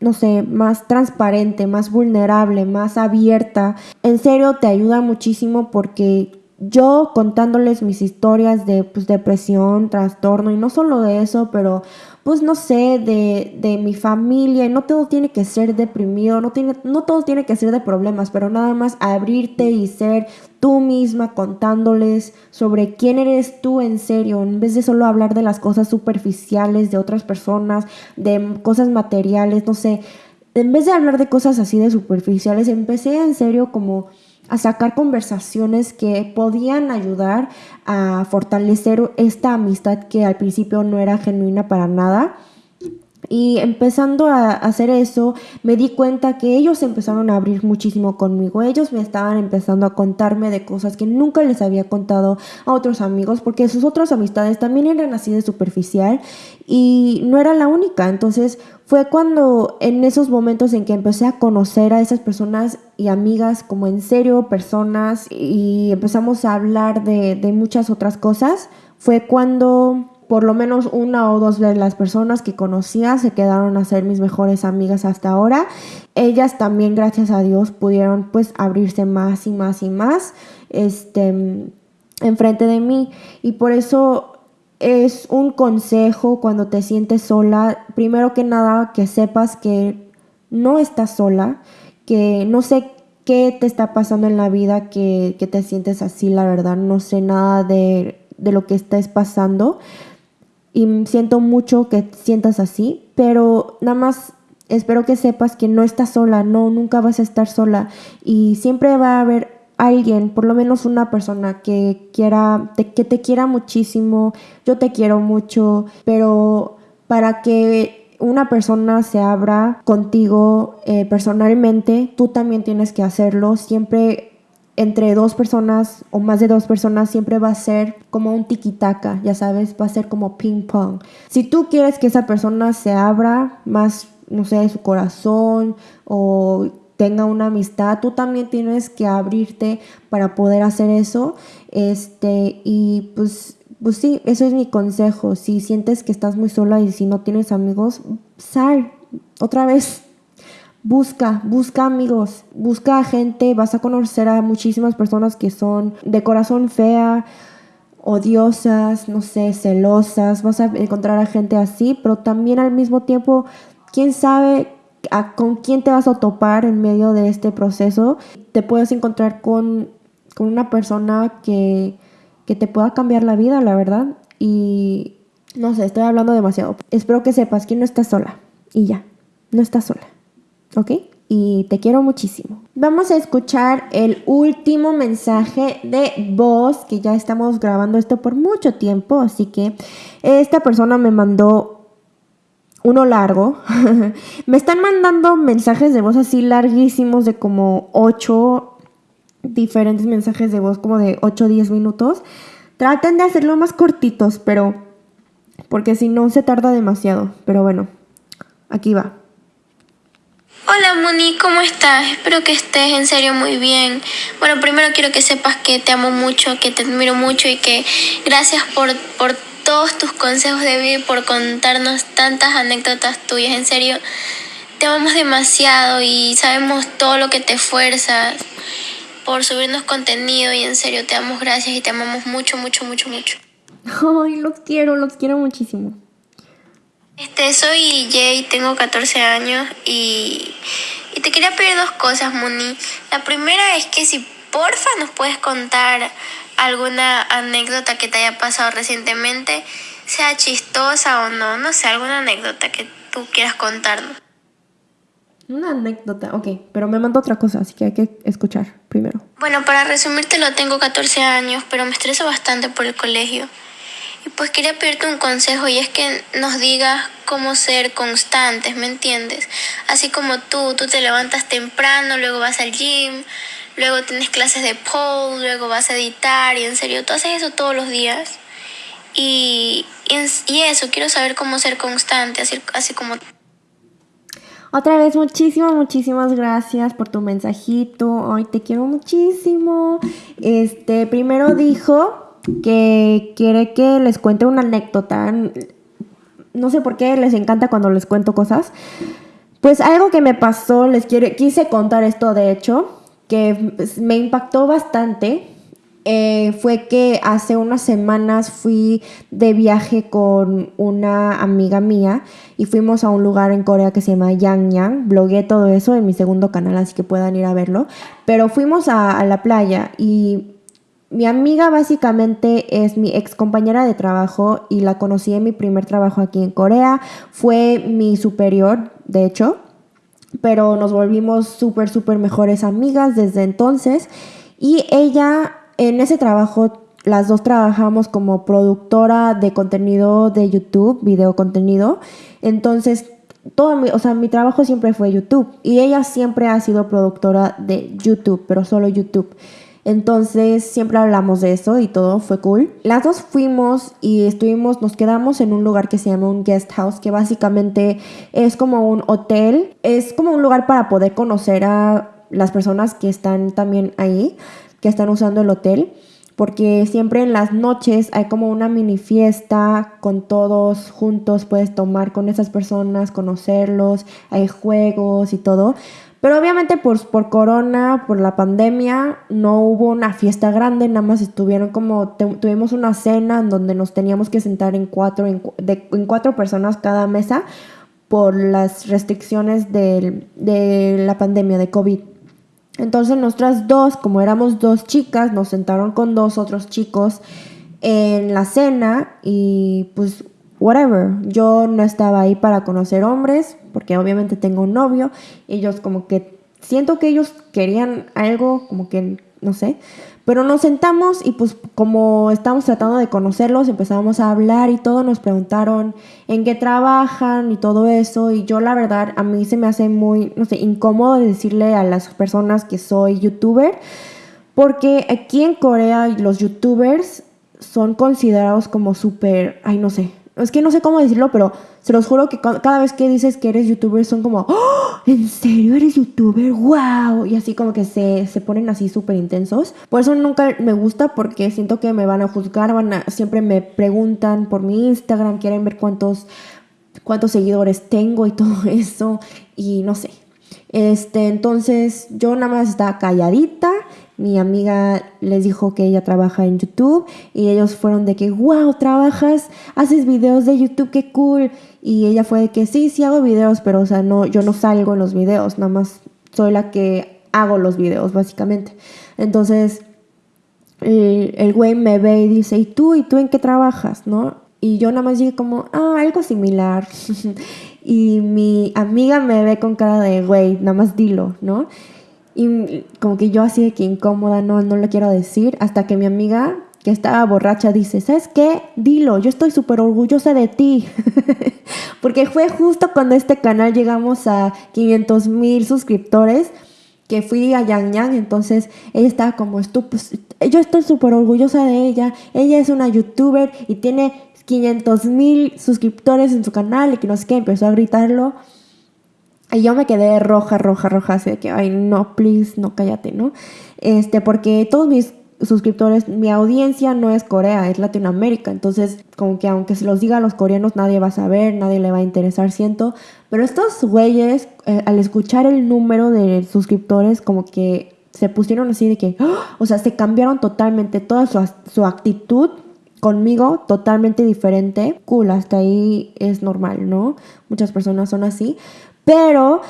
no sé, más transparente, más vulnerable, más abierta, en serio te ayuda muchísimo porque yo contándoles mis historias de pues, depresión, trastorno y no solo de eso, pero pues no sé, de, de, mi familia y no todo tiene que ser deprimido, no, tiene, no todo tiene que ser de problemas, pero nada más abrirte y ser tú misma contándoles sobre quién eres tú en serio, en vez de solo hablar de las cosas superficiales de otras personas, de cosas materiales, no sé, en vez de hablar de cosas así de superficiales, empecé en serio como a sacar conversaciones que podían ayudar a fortalecer esta amistad que al principio no era genuina para nada. Y empezando a hacer eso, me di cuenta que ellos empezaron a abrir muchísimo conmigo. Ellos me estaban empezando a contarme de cosas que nunca les había contado a otros amigos, porque sus otras amistades también eran así de superficial y no era la única. Entonces fue cuando en esos momentos en que empecé a conocer a esas personas y amigas como en serio, personas, y empezamos a hablar de, de muchas otras cosas, fue cuando por lo menos una o dos de las personas que conocía se quedaron a ser mis mejores amigas hasta ahora. Ellas también, gracias a Dios, pudieron pues abrirse más y más y más este, enfrente de mí. Y por eso es un consejo cuando te sientes sola, primero que nada que sepas que no estás sola, que no sé qué te está pasando en la vida que, que te sientes así, la verdad, no sé nada de, de lo que estés pasando, y siento mucho que sientas así, pero nada más espero que sepas que no estás sola, no, nunca vas a estar sola y siempre va a haber alguien, por lo menos una persona que quiera, que te quiera muchísimo, yo te quiero mucho, pero para que una persona se abra contigo eh, personalmente, tú también tienes que hacerlo, siempre entre dos personas o más de dos personas siempre va a ser como un tiquitaca, ya sabes, va a ser como ping pong. Si tú quieres que esa persona se abra más, no sé, su corazón o tenga una amistad, tú también tienes que abrirte para poder hacer eso. Este, y pues, pues sí, eso es mi consejo. Si sientes que estás muy sola y si no tienes amigos, sal otra vez Busca, busca amigos, busca gente, vas a conocer a muchísimas personas que son de corazón fea odiosas, no sé, celosas, vas a encontrar a gente así, pero también al mismo tiempo, quién sabe con quién te vas a topar en medio de este proceso. Te puedes encontrar con, con una persona que, que te pueda cambiar la vida, la verdad. Y no sé, estoy hablando demasiado. Espero que sepas que no estás sola. Y ya, no estás sola. ¿Ok? Y te quiero muchísimo. Vamos a escuchar el último mensaje de voz, que ya estamos grabando esto por mucho tiempo, así que esta persona me mandó uno largo. (laughs) me están mandando mensajes de voz así larguísimos de como 8 diferentes mensajes de voz, como de 8 o 10 minutos. Traten de hacerlo más cortitos, pero porque si no se tarda demasiado. Pero bueno, aquí va. Hola Moni, ¿cómo estás? Espero que estés en serio muy bien. Bueno, primero quiero que sepas que te amo mucho, que te admiro mucho y que gracias por, por todos tus consejos de vida y por contarnos tantas anécdotas tuyas. En serio, te amamos demasiado y sabemos todo lo que te esfuerzas por subirnos contenido y en serio te damos gracias y te amamos mucho, mucho, mucho, mucho. Ay, los quiero, los quiero muchísimo. Este, soy Jay, tengo 14 años y, y te quería pedir dos cosas, Moni. La primera es que si porfa nos puedes contar alguna anécdota que te haya pasado recientemente, sea chistosa o no, no sé, alguna anécdota que tú quieras contarnos. Una anécdota, ok, pero me mando otra cosa, así que hay que escuchar primero. Bueno, para resumírtelo, tengo 14 años, pero me estreso bastante por el colegio. Pues quería pedirte un consejo y es que nos digas cómo ser constantes, ¿me entiendes? Así como tú, tú te levantas temprano, luego vas al gym, luego tienes clases de pole, luego vas a editar y en serio, tú haces eso todos los días. Y, y, eso, quiero saber cómo ser constante, así, así como... Otra vez, muchísimas, muchísimas gracias por tu mensajito. Ay, te quiero muchísimo. Este, primero dijo que quiere que les cuente una anécdota. No sé por qué les encanta cuando les cuento cosas. Pues algo que me pasó, les quiere, quise contar esto de hecho, que me impactó bastante. Eh, fue que hace unas semanas fui de viaje con una amiga mía y fuimos a un lugar en Corea que se llama Yangyang. Blogué todo eso en mi segundo canal, así que puedan ir a verlo. Pero fuimos a la playa y mi amiga básicamente es mi ex compañera de trabajo y la conocí en mi primer trabajo aquí en Corea. Fue mi superior, de hecho, pero nos volvimos súper, súper mejores amigas desde entonces. Y ella en ese trabajo, las dos trabajamos como productora de contenido de YouTube, video contenido. Entonces, todo mi, o sea, mi trabajo siempre fue YouTube y ella siempre ha sido productora de YouTube, pero solo YouTube. Entonces siempre hablamos de eso y todo fue cool. Las dos fuimos y estuvimos, nos quedamos en un lugar que se llama un guest house, que básicamente es como un hotel, es como un lugar para poder conocer a las personas que están también ahí, que están usando el hotel porque siempre en las noches hay como una mini fiesta con todos juntos, puedes tomar con esas personas, conocerlos, hay juegos y todo. Pero obviamente por, por corona, por la pandemia, no hubo una fiesta grande, nada más estuvieron como, tuvimos una cena en donde nos teníamos que sentar en cuatro, en, cuatro personas cada mesa por las restricciones de, de la pandemia de COVID. Entonces nuestras dos, como éramos dos chicas, nos sentaron con dos otros chicos en la cena y pues whatever. Yo no estaba ahí para conocer hombres, porque obviamente tengo un novio. Ellos como que siento que ellos querían algo, como que no sé. Pero nos sentamos y pues como estamos tratando de conocerlos, empezamos a hablar y todo, nos preguntaron en qué trabajan y todo eso. Y yo la verdad, a mí se me hace muy, no sé, incómodo decirle a las personas que soy youtuber. Porque aquí en Corea los youtubers son considerados como súper, ay no sé, es que no sé cómo decirlo, pero se los juro que cada vez que dices que eres youtuber son como, ¡Oh! ¿en serio eres youtuber? ¡Wow! Y así como que se, se ponen así súper intensos. Por eso nunca me gusta porque siento que me van a juzgar, van a, siempre me preguntan por mi Instagram, quieren ver cuántos, cuántos seguidores tengo y (laughs) todo eso. Y no sé. Este, entonces yo nada más estaba calladita mi amiga les dijo que ella trabaja en YouTube y ellos fueron de que, wow, trabajas, haces videos de YouTube, qué cool. Y ella fue de que sí, sí hago videos, pero o sea, no, yo no salgo en los videos, nada más soy la que hago los videos, básicamente. Entonces, el, güey me ve y dice, ¿y tú? ¿Y tú en qué trabajas? ¿No? Y yo nada más dije como, ah, algo similar. (laughs) y mi amiga me ve con cara de, güey, nada más dilo, ¿no? Y como que yo así de que incómoda, no, no le quiero decir, hasta que mi amiga, que estaba borracha, dice, ¿sabes qué? Dilo, yo estoy súper orgullosa de ti. (laughs) Porque fue justo cuando este canal llegamos a 500 mil suscriptores que fui a Yang Yang, entonces ella estaba como, pues, yo estoy súper orgullosa de ella, ella es una youtuber y tiene 500 mil suscriptores en su canal y que no sé qué, empezó a gritarlo. Y yo me quedé roja, roja, roja, así de que, ay, no, please, no, cállate, ¿no? Este, porque todos mis suscriptores, mi audiencia no es Corea, es Latinoamérica. Entonces, como que aunque se los diga a los coreanos, nadie va a saber, nadie le va a interesar, siento. Pero estos güeyes, eh, al escuchar el número de suscriptores, como que se pusieron así de que, ¡ah! o sea, se cambiaron totalmente toda su, su actitud conmigo totalmente diferente. Cool, hasta ahí es normal, ¿no? Muchas personas son así. Pero,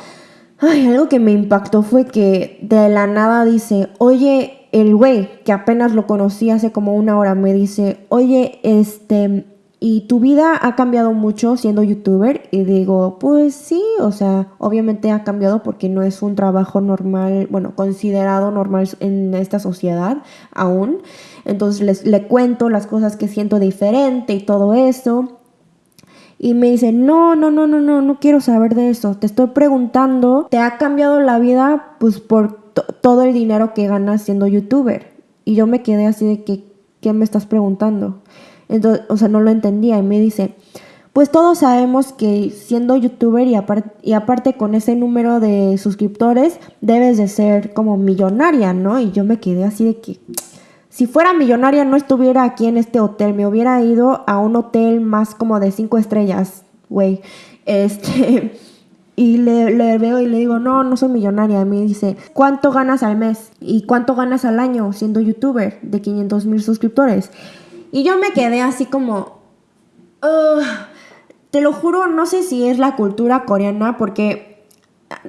ay, algo que me impactó fue que de la nada dice, oye, el güey, que apenas lo conocí hace como una hora, me dice, oye, este, ¿y tu vida ha cambiado mucho siendo youtuber? Y digo, pues sí, o sea, obviamente ha cambiado porque no es un trabajo normal, bueno, considerado normal en esta sociedad aún. Entonces les, le cuento las cosas que siento diferente y todo eso. Y me dice, no, no, no, no, no, no quiero saber de eso. Te estoy preguntando, ¿te ha cambiado la vida? Pues por todo el dinero que ganas siendo youtuber. Y yo me quedé así de que, ¿qué me estás preguntando? Entonces, o sea, no lo entendía y me dice, pues todos sabemos que siendo youtuber y, y aparte con ese número de suscriptores, debes de ser como millonaria, ¿no? Y yo me quedé así de que, si fuera millonaria no estuviera aquí en este hotel, me hubiera ido a un hotel más como de cinco estrellas, güey. Este... (laughs) Y le, veo y le digo, no, no soy millonaria. Y me dice, ¿cuánto ganas al mes? ¿Y cuánto ganas al año siendo youtuber de 500 mil suscriptores? Y yo me quedé así como, te lo juro, no sé si es la cultura coreana, porque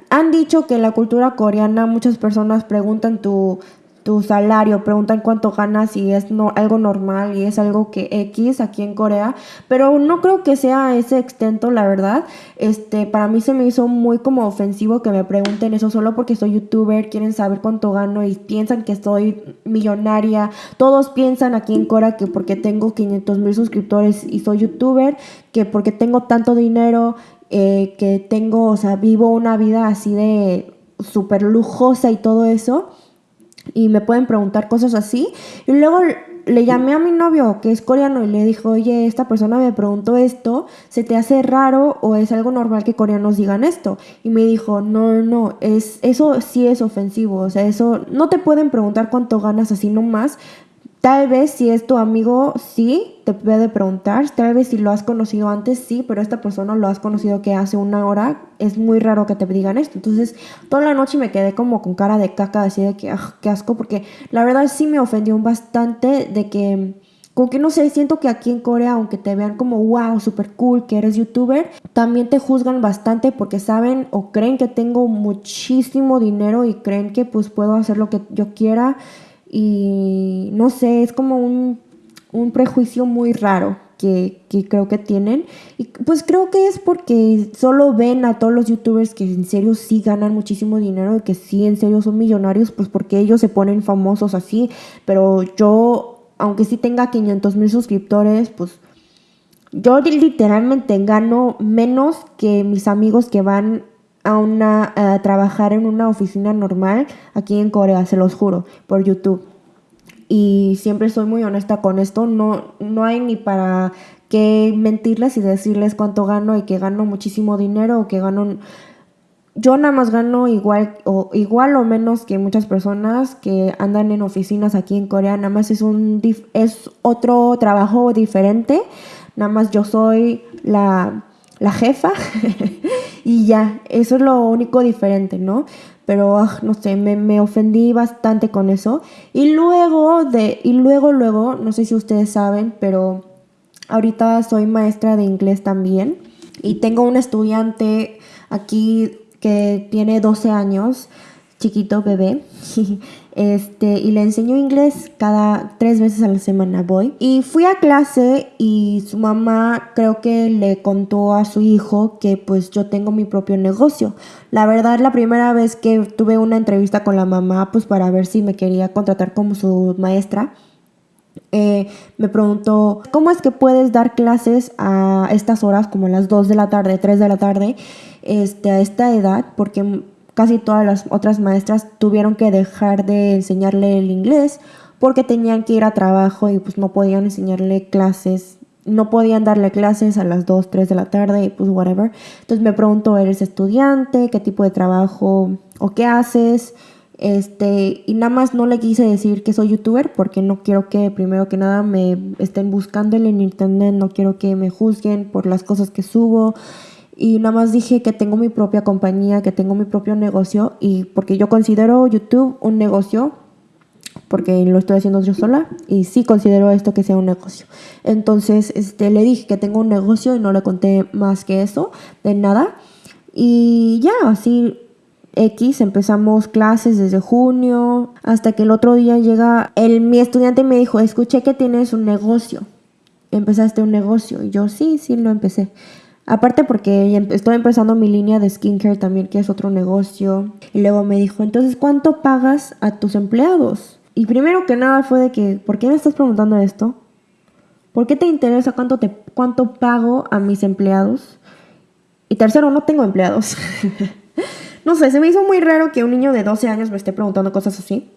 han dicho que la cultura coreana muchas personas preguntan tu tu salario, preguntan cuánto ganas y es no, algo normal y es algo que X aquí en Corea, pero no creo que sea ese extento, la verdad. Este, para mí se me hizo muy como ofensivo que me pregunten eso solo porque soy youtuber, quieren saber cuánto gano y piensan que soy millonaria. Todos piensan aquí en Corea que porque tengo 500 mil suscriptores y soy youtuber, que porque tengo tanto dinero, eh, que tengo, o sea, vivo una vida así de súper lujosa y todo eso y me pueden preguntar cosas así. Y luego le llamé a mi novio, que es coreano, y le dijo, oye, esta persona me preguntó esto, ¿se te hace raro o es algo normal que coreanos digan esto? Y me dijo, no, no, es, eso sí es ofensivo, o sea, eso, no te pueden preguntar cuánto ganas así nomás, Tal vez si es tu amigo, sí, te puede preguntar. Tal vez si lo has conocido antes, sí, pero esta persona lo has conocido que hace una hora, es muy raro que te digan esto. Entonces, toda la noche me quedé como con cara de caca, así de que, ah, qué asco, porque la verdad sí me ofendió bastante de que, como que no sé, siento que aquí en Corea, aunque te vean como, wow, super cool, que eres youtuber, también te juzgan bastante porque saben o creen que tengo muchísimo dinero y creen que pues puedo hacer lo que yo quiera y no sé, es como un, prejuicio muy raro que, creo que tienen. Y pues creo que es porque solo ven a todos los youtubers que en serio sí ganan muchísimo dinero y que sí en serio son millonarios, pues porque ellos se ponen famosos así. Pero yo, aunque sí tenga 500 mil suscriptores, pues yo literalmente gano menos que mis amigos que van a, una, a trabajar en una oficina normal aquí en Corea, se los juro, por YouTube. Y siempre soy muy honesta con esto, no, no hay ni para qué mentirles y decirles cuánto gano y que gano muchísimo dinero o que gano... Yo nada más gano igual o, igual o menos que muchas personas que andan en oficinas aquí en Corea, nada más es, un, es otro trabajo diferente, nada más yo soy la, la jefa (laughs) y ya, eso es lo único diferente, ¿no? Pero, ah, no sé, me, me, ofendí bastante con eso. Y luego, de, y luego, luego, no sé si ustedes saben, pero ahorita soy maestra de inglés también. Y tengo un estudiante aquí que tiene 12 años, chiquito bebé. (laughs) Este, y le enseño inglés cada tres veces a la semana voy. Y fui a clase y su mamá creo que le contó a su hijo que pues yo tengo mi propio negocio. La verdad, la primera vez que tuve una entrevista con la mamá, pues para ver si me quería contratar como su maestra, eh, me preguntó, ¿cómo es que puedes dar clases a estas horas, como las 2 de la tarde, 3 de la tarde, este, a esta edad? Porque casi todas las otras maestras tuvieron que dejar de enseñarle el inglés porque tenían que ir a trabajo y pues no podían enseñarle clases, no podían darle clases a las 2, 3 de la tarde y pues whatever. Entonces me preguntó, ¿eres estudiante? ¿Qué tipo de trabajo o qué haces? Este, y nada más no le quise decir que soy youtuber porque no quiero que primero que nada me estén buscando en internet, no quiero que me juzguen por las cosas que subo y nada más dije que tengo mi propia compañía, que tengo mi propio negocio y porque yo considero YouTube un negocio porque lo estoy haciendo yo sola y sí considero esto que sea un negocio. Entonces, este le dije que tengo un negocio y no le conté más que eso, de nada. Y ya, así X, empezamos clases desde junio, hasta que el otro día llega el, mi estudiante me dijo, escuché que tienes un negocio, empezaste un negocio. Y yo sí, sí, lo empecé. Aparte porque estoy empezando mi línea de skincare también, que es otro negocio. Y luego me dijo, entonces, ¿cuánto pagas a tus empleados? Y primero que nada fue de que, ¿por qué me estás preguntando esto? ¿Por qué te interesa cuánto, te, cuánto pago a mis empleados? Y tercero, no tengo empleados. (laughs) no sé, se me hizo muy raro que un niño de 12 años me esté preguntando cosas así.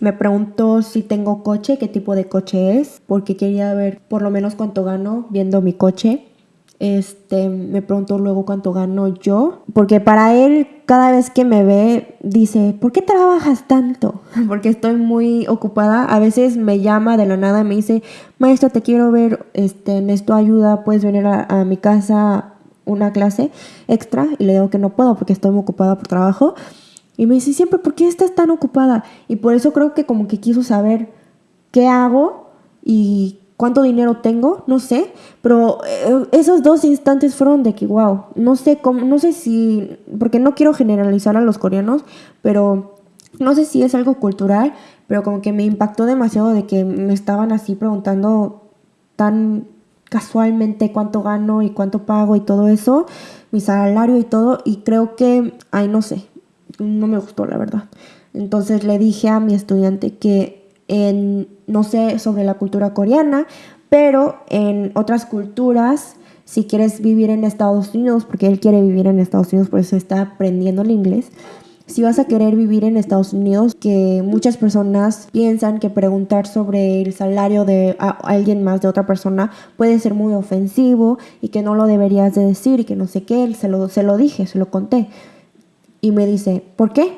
Me preguntó si tengo coche, qué tipo de coche es, porque quería ver por lo menos cuánto gano viendo mi coche. Este, me preguntó luego cuánto gano yo, porque para él cada vez que me ve dice, ¿por qué trabajas tanto? (laughs) Porque estoy muy ocupada. A veces me llama de la nada me dice, maestra, te quiero ver, este, necesito ayuda, puedes venir a, a mi casa una clase extra y le digo que no puedo porque estoy muy ocupada por trabajo. Y me dice siempre, ¿por qué estás tan ocupada? Y por eso creo que como que quiso saber qué hago y cuánto dinero tengo, no sé, pero eh, esos dos instantes fueron de que, wow, no sé cómo, no sé si, porque no quiero generalizar a los coreanos, pero no sé si es algo cultural, pero como que me impactó demasiado de que me estaban así preguntando tan casualmente cuánto gano y cuánto pago y todo eso, mi salario y todo, y creo que, ay, no sé, no me gustó la verdad. Entonces le dije a mi estudiante que no sé sobre la cultura coreana, pero en otras culturas, si quieres vivir en Estados Unidos, porque él quiere vivir en Estados Unidos, por eso está aprendiendo el inglés, si vas a querer vivir en Estados Unidos, que muchas personas piensan que preguntar sobre el salario de alguien más, de otra persona, puede ser muy ofensivo y que no lo deberías de decir y que no sé qué, se lo, se lo dije, se lo conté. Y me dice, ¿por qué?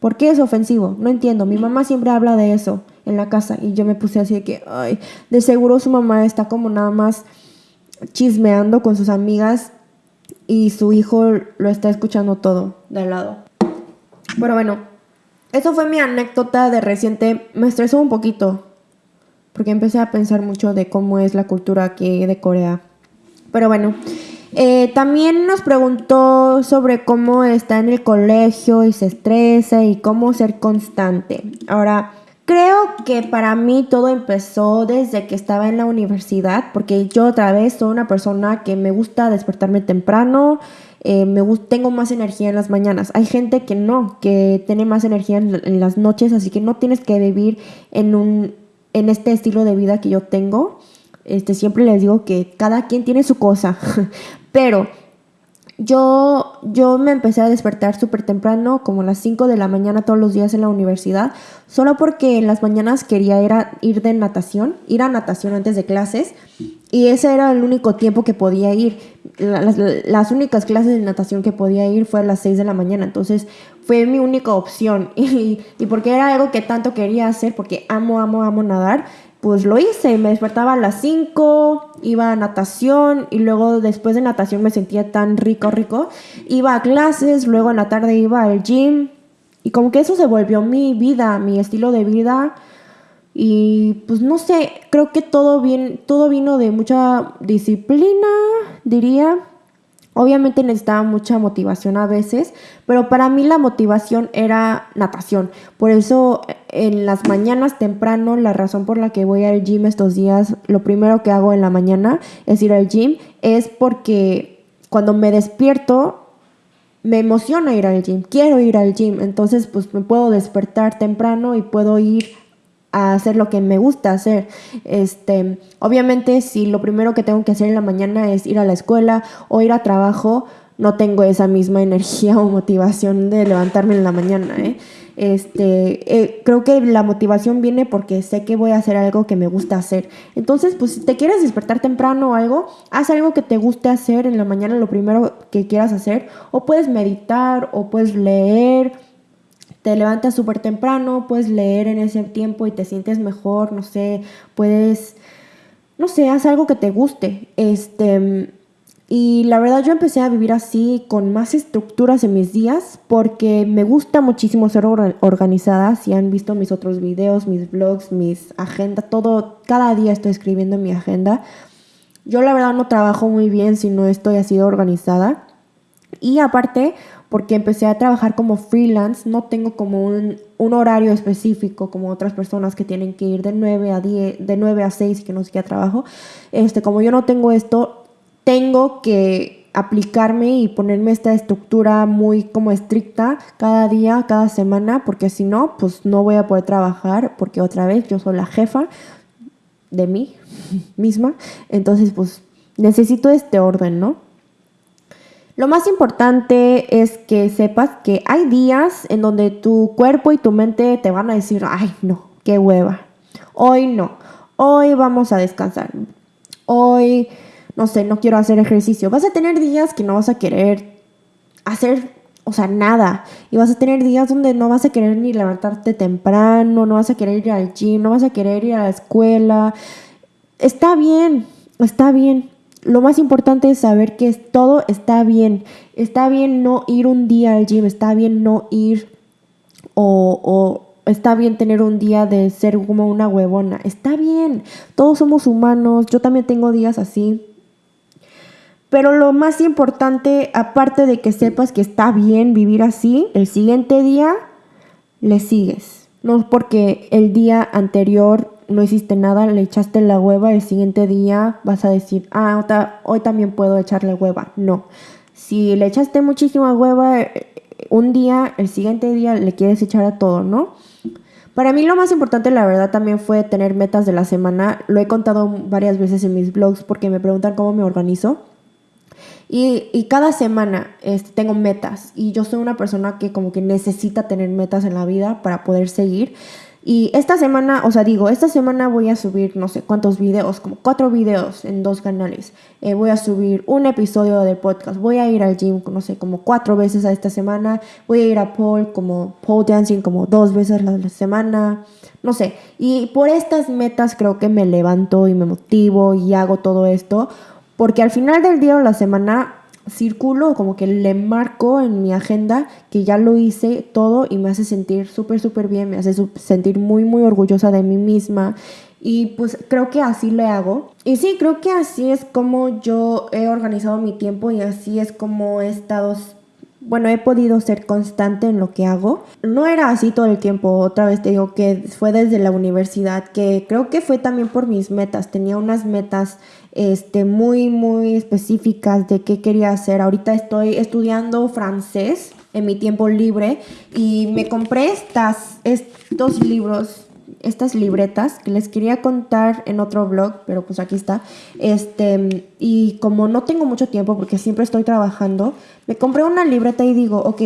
¿Por qué es ofensivo? No entiendo. Mi mamá siempre habla de eso en la casa y yo me puse así de que, ay, de seguro su mamá está como nada más chismeando con sus amigas y su hijo lo está escuchando todo de al lado. Pero bueno, eso fue mi anécdota de reciente. Me estresó un poquito porque empecé a pensar mucho de cómo es la cultura aquí de Corea. Pero bueno, eh, también nos preguntó sobre cómo está en el colegio y se estresa y cómo ser constante. Ahora, creo que para mí todo empezó desde que estaba en la universidad, porque yo otra vez soy una persona que me gusta despertarme temprano, eh, me tengo más energía en las mañanas. Hay gente que no, que tiene más energía en, las noches, así que no tienes que vivir en, un, en este estilo de vida que yo tengo. Este, siempre les digo que cada quien tiene su cosa, (laughs) pero yo, yo me empecé a despertar súper temprano, como a las 5 de la mañana todos los días en la universidad, solo porque en las mañanas quería ir, ir de natación, ir a natación antes de clases, y ese era el único tiempo que podía ir. Las, las únicas clases de natación que podía ir fue a las 6 de la mañana, entonces fue mi única opción. (laughs) Y, y porque era algo que tanto quería hacer, porque amo, amo, amo nadar, pues lo hice, me despertaba a las 5, iba a natación y luego después de natación me sentía tan rico, rico. Iba a clases, luego en la tarde iba al gym y como que eso se volvió mi vida, mi estilo de vida. Y pues no sé, creo que todo, bien, todo vino de mucha disciplina, diría. Obviamente necesitaba mucha motivación a veces, pero para mí la motivación era natación. Por eso en las mañanas temprano, la razón por la que voy al gym estos días, lo primero que hago en la mañana es ir al gym, es porque cuando me despierto me emociona ir al gym, quiero ir al gym, entonces pues me puedo despertar temprano y puedo ir a hacer lo que me gusta hacer. Este, obviamente, si lo primero que tengo que hacer en la mañana es ir a la escuela o ir a trabajo, no tengo esa misma energía (laughs) o motivación de levantarme en la mañana. ¿eh? Este, eh, creo que la motivación viene porque sé que voy a hacer algo que me gusta hacer. Entonces, pues si te quieres despertar temprano o algo, haz algo que te guste hacer en la mañana, lo primero que quieras hacer. O puedes meditar, o puedes leer, te levantas súper temprano, puedes leer en ese tiempo y te sientes mejor, no sé, puedes, no sé, haz algo que te guste. Este, y la verdad yo empecé a vivir así, con más estructuras en mis días, porque me gusta muchísimo ser organizada. Si han visto mis otros videos, mis blogs, mis agendas, todo, cada día estoy escribiendo en mi agenda. Yo la verdad no trabajo muy bien si no estoy así organizada. Y aparte, porque empecé a trabajar como freelance, no tengo como un, horario específico como otras personas que tienen que ir de 9 a 10, de 9 a 6 y que no sé qué trabajo. Este, como yo no tengo esto, tengo que aplicarme y ponerme esta estructura muy como estricta cada día, cada semana, porque si no, pues no voy a poder trabajar, porque otra vez yo soy la jefa de mí (laughs) misma, entonces pues necesito este orden, ¿no? Lo más importante es que sepas que hay días en donde tu cuerpo y tu mente te van a decir, ay, no, qué hueva. Hoy no. Hoy vamos a descansar. Hoy, no sé, no quiero hacer ejercicio. Vas a tener días que no vas a querer hacer, o sea, nada. Y vas a tener días donde no vas a querer ni levantarte temprano, no vas a querer ir al gym, no vas a querer ir a la escuela. Está bien, está bien lo más importante es saber que todo está bien. Está bien no ir un día al gym, está bien no ir o, está bien tener un día de ser como una huevona. Está bien, todos somos humanos, yo también tengo días así. Pero lo más importante, aparte de que sepas que está bien vivir así, el siguiente día le sigues. No porque el día anterior no hiciste nada, le echaste la hueva, el siguiente día vas a decir, ah, hoy también puedo echarle hueva. No. Si le echaste muchísima hueva eh, un día, el siguiente día le quieres echar a todo, ¿no? Para mí lo más importante, la verdad, también fue tener metas de la semana. Lo he contado varias veces en mis blogs porque me preguntan cómo me organizo. Y, cada semana este, tengo metas y yo soy una persona que como que necesita tener metas en la vida para poder seguir. Y esta semana, o sea, digo, esta semana voy a subir no sé cuántos videos, como cuatro videos en dos canales. Eh, voy a subir un episodio de podcast. Voy a ir al gym, no sé, como cuatro veces a esta semana. Voy a ir a pole, como pole dancing, como dos veces a la semana. No sé. Y por estas metas creo que me levanto y me motivo y hago todo esto. Porque al final del día o la semana circulo, como que le marco en mi agenda que ya lo hice todo y me hace sentir súper, súper bien, me hace sentir muy, muy orgullosa de mí misma. Y pues creo que así le hago. Y sí, creo que así es como yo he organizado mi tiempo y así es como he estado bueno, he podido ser constante en lo que hago. No era así todo el tiempo, otra vez te digo que fue desde la universidad, que creo que fue también por mis metas. Tenía unas metas este, muy, muy específicas de qué quería hacer. Ahorita estoy estudiando francés en mi tiempo libre y me compré estas, estos libros estas libretas que les quería contar en otro blog, pero pues aquí está. Este, y como no tengo mucho tiempo porque siempre estoy trabajando, me compré una libreta y digo, ok,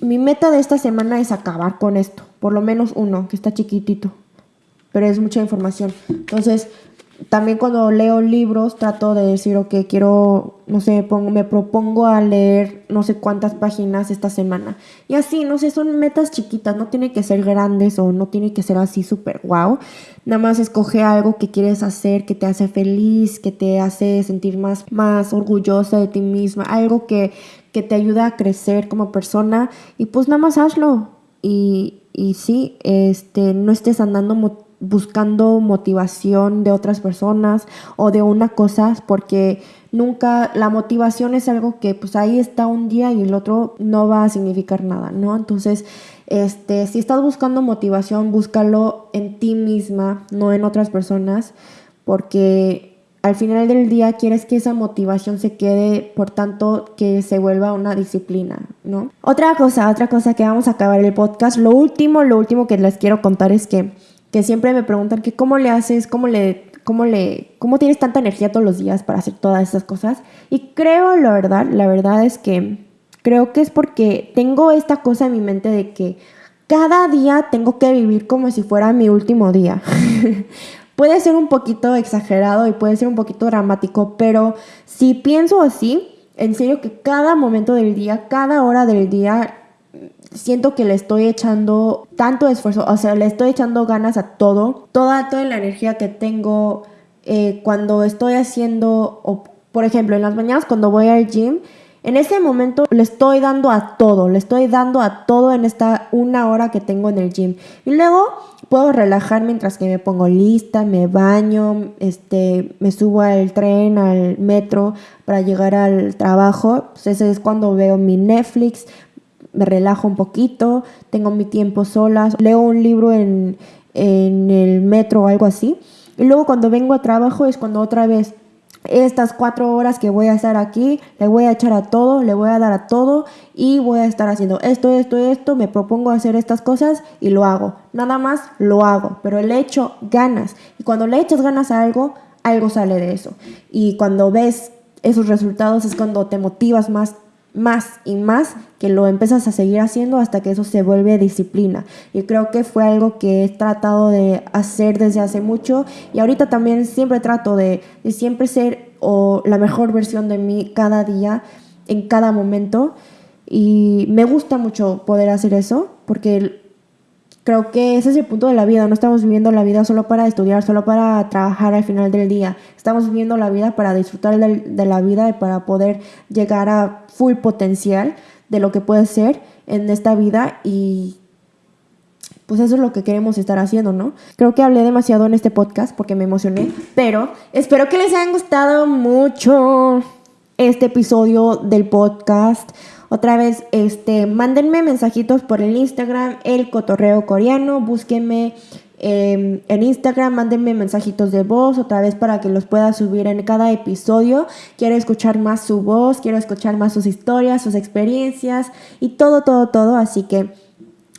mi meta de esta semana es acabar con esto, por lo menos uno, que está chiquitito, pero es mucha información. Entonces, también cuando leo libros trato de decir, ok, quiero, no sé, pongo, me propongo a leer no sé cuántas páginas esta semana. Y así, no sé, son metas chiquitas, no tiene que ser grandes o no tiene que ser así súper wow. Nada más escoge algo que quieres hacer, que te hace feliz, que te hace sentir más, más orgullosa de ti misma, algo que, que te ayuda a crecer como persona y pues nada más hazlo. Y, y sí, este, no estés andando buscando motivación de otras personas o de una cosa, porque nunca la motivación es algo que pues ahí está un día y el otro no va a significar nada, ¿no? Entonces, este, si estás buscando motivación, búscalo en ti misma, no en otras personas, porque al final del día quieres que esa motivación se quede, por tanto, que se vuelva una disciplina, ¿no? Otra cosa, otra cosa que vamos a acabar el podcast, lo último, lo último que les quiero contar es que que siempre me preguntan que cómo le haces, cómo le, cómo le, cómo tienes tanta energía todos los días para hacer todas esas cosas. Y creo, la verdad, la verdad es que creo que es porque tengo esta cosa en mi mente de que cada día tengo que vivir como si fuera mi último día. (laughs) puede ser un poquito exagerado y puede ser un poquito dramático, pero si pienso así, en serio que cada momento del día, cada hora del día siento que le estoy echando tanto esfuerzo, o sea, le estoy echando ganas a todo, toda, toda la energía que tengo eh, cuando estoy haciendo, por ejemplo, en las mañanas cuando voy al gym, en ese momento le estoy dando a todo, le estoy dando a todo en esta una hora que tengo en el gym. Y luego puedo relajar mientras que me pongo lista, me baño, este, me subo al tren, al metro para llegar al trabajo. Pues ese es cuando veo mi Netflix, me relajo un poquito, tengo mi tiempo solas, leo un libro en, en el metro o algo así. Y luego cuando vengo a trabajo es cuando otra vez estas cuatro horas que voy a estar aquí, le voy a echar a todo, le voy a dar a todo y voy a estar haciendo esto, esto, esto, me propongo hacer estas cosas y lo hago. Nada más lo hago, pero le echo ganas. Y cuando le echas ganas a algo, algo sale de eso. Y cuando ves esos resultados es cuando te motivas más, más y más que lo empiezas a seguir haciendo hasta que eso se vuelve disciplina. Y creo que fue algo que he tratado de hacer desde hace mucho y ahorita también siempre trato de, siempre ser la mejor versión de mí cada día, en cada momento. Y me gusta mucho poder hacer eso porque Creo que ese es el punto de la vida. No estamos viviendo la vida solo para estudiar, solo para trabajar al final del día. Estamos viviendo la vida para disfrutar de, la vida y para poder llegar a full potencial de lo que puede ser en esta vida y pues eso es lo que queremos estar haciendo, ¿no? Creo que hablé demasiado en este podcast porque me emocioné, pero espero que les haya gustado mucho este episodio del podcast. Otra vez, este, mándenme mensajitos por el Instagram, el cotorreo coreano, búsquenme em, en Instagram, mándenme mensajitos de voz otra vez para que los pueda subir en cada episodio. Quiero escuchar más su voz, quiero escuchar más sus historias, sus experiencias y todo, todo, todo. Así que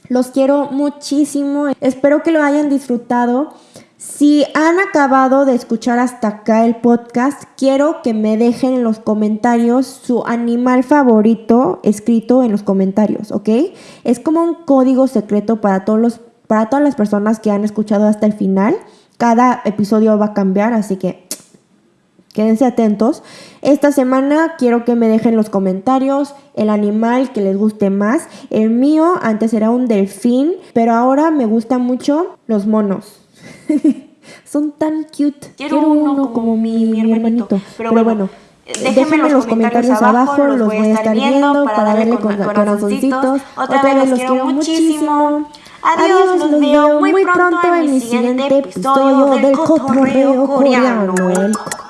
los quiero muchísimo. Espero que lo hayan disfrutado. Si han acabado de escuchar hasta acá el podcast, quiero que me dejen en los comentarios su animal favorito escrito en los comentarios, ¿ok? Es como un código secreto para, todos los, para todas las personas que han escuchado hasta el final. Cada episodio va a cambiar, así que quédense atentos. Esta semana quiero que me dejen en los comentarios el animal que les guste más. El mío antes era un delfín, pero ahora me gustan mucho los monos. (laughs) Son tan cute. Quiero, uno, como, mi, mi, hermanito. Pero, bueno, déjenme, en los comentarios, abajo, los voy a estar viendo para darle con, corazoncitos. Otra vez los quiero muchísimo. Adiós, los veo muy pronto en mi siguiente episodio del Cotorreo Coreano. Yeah.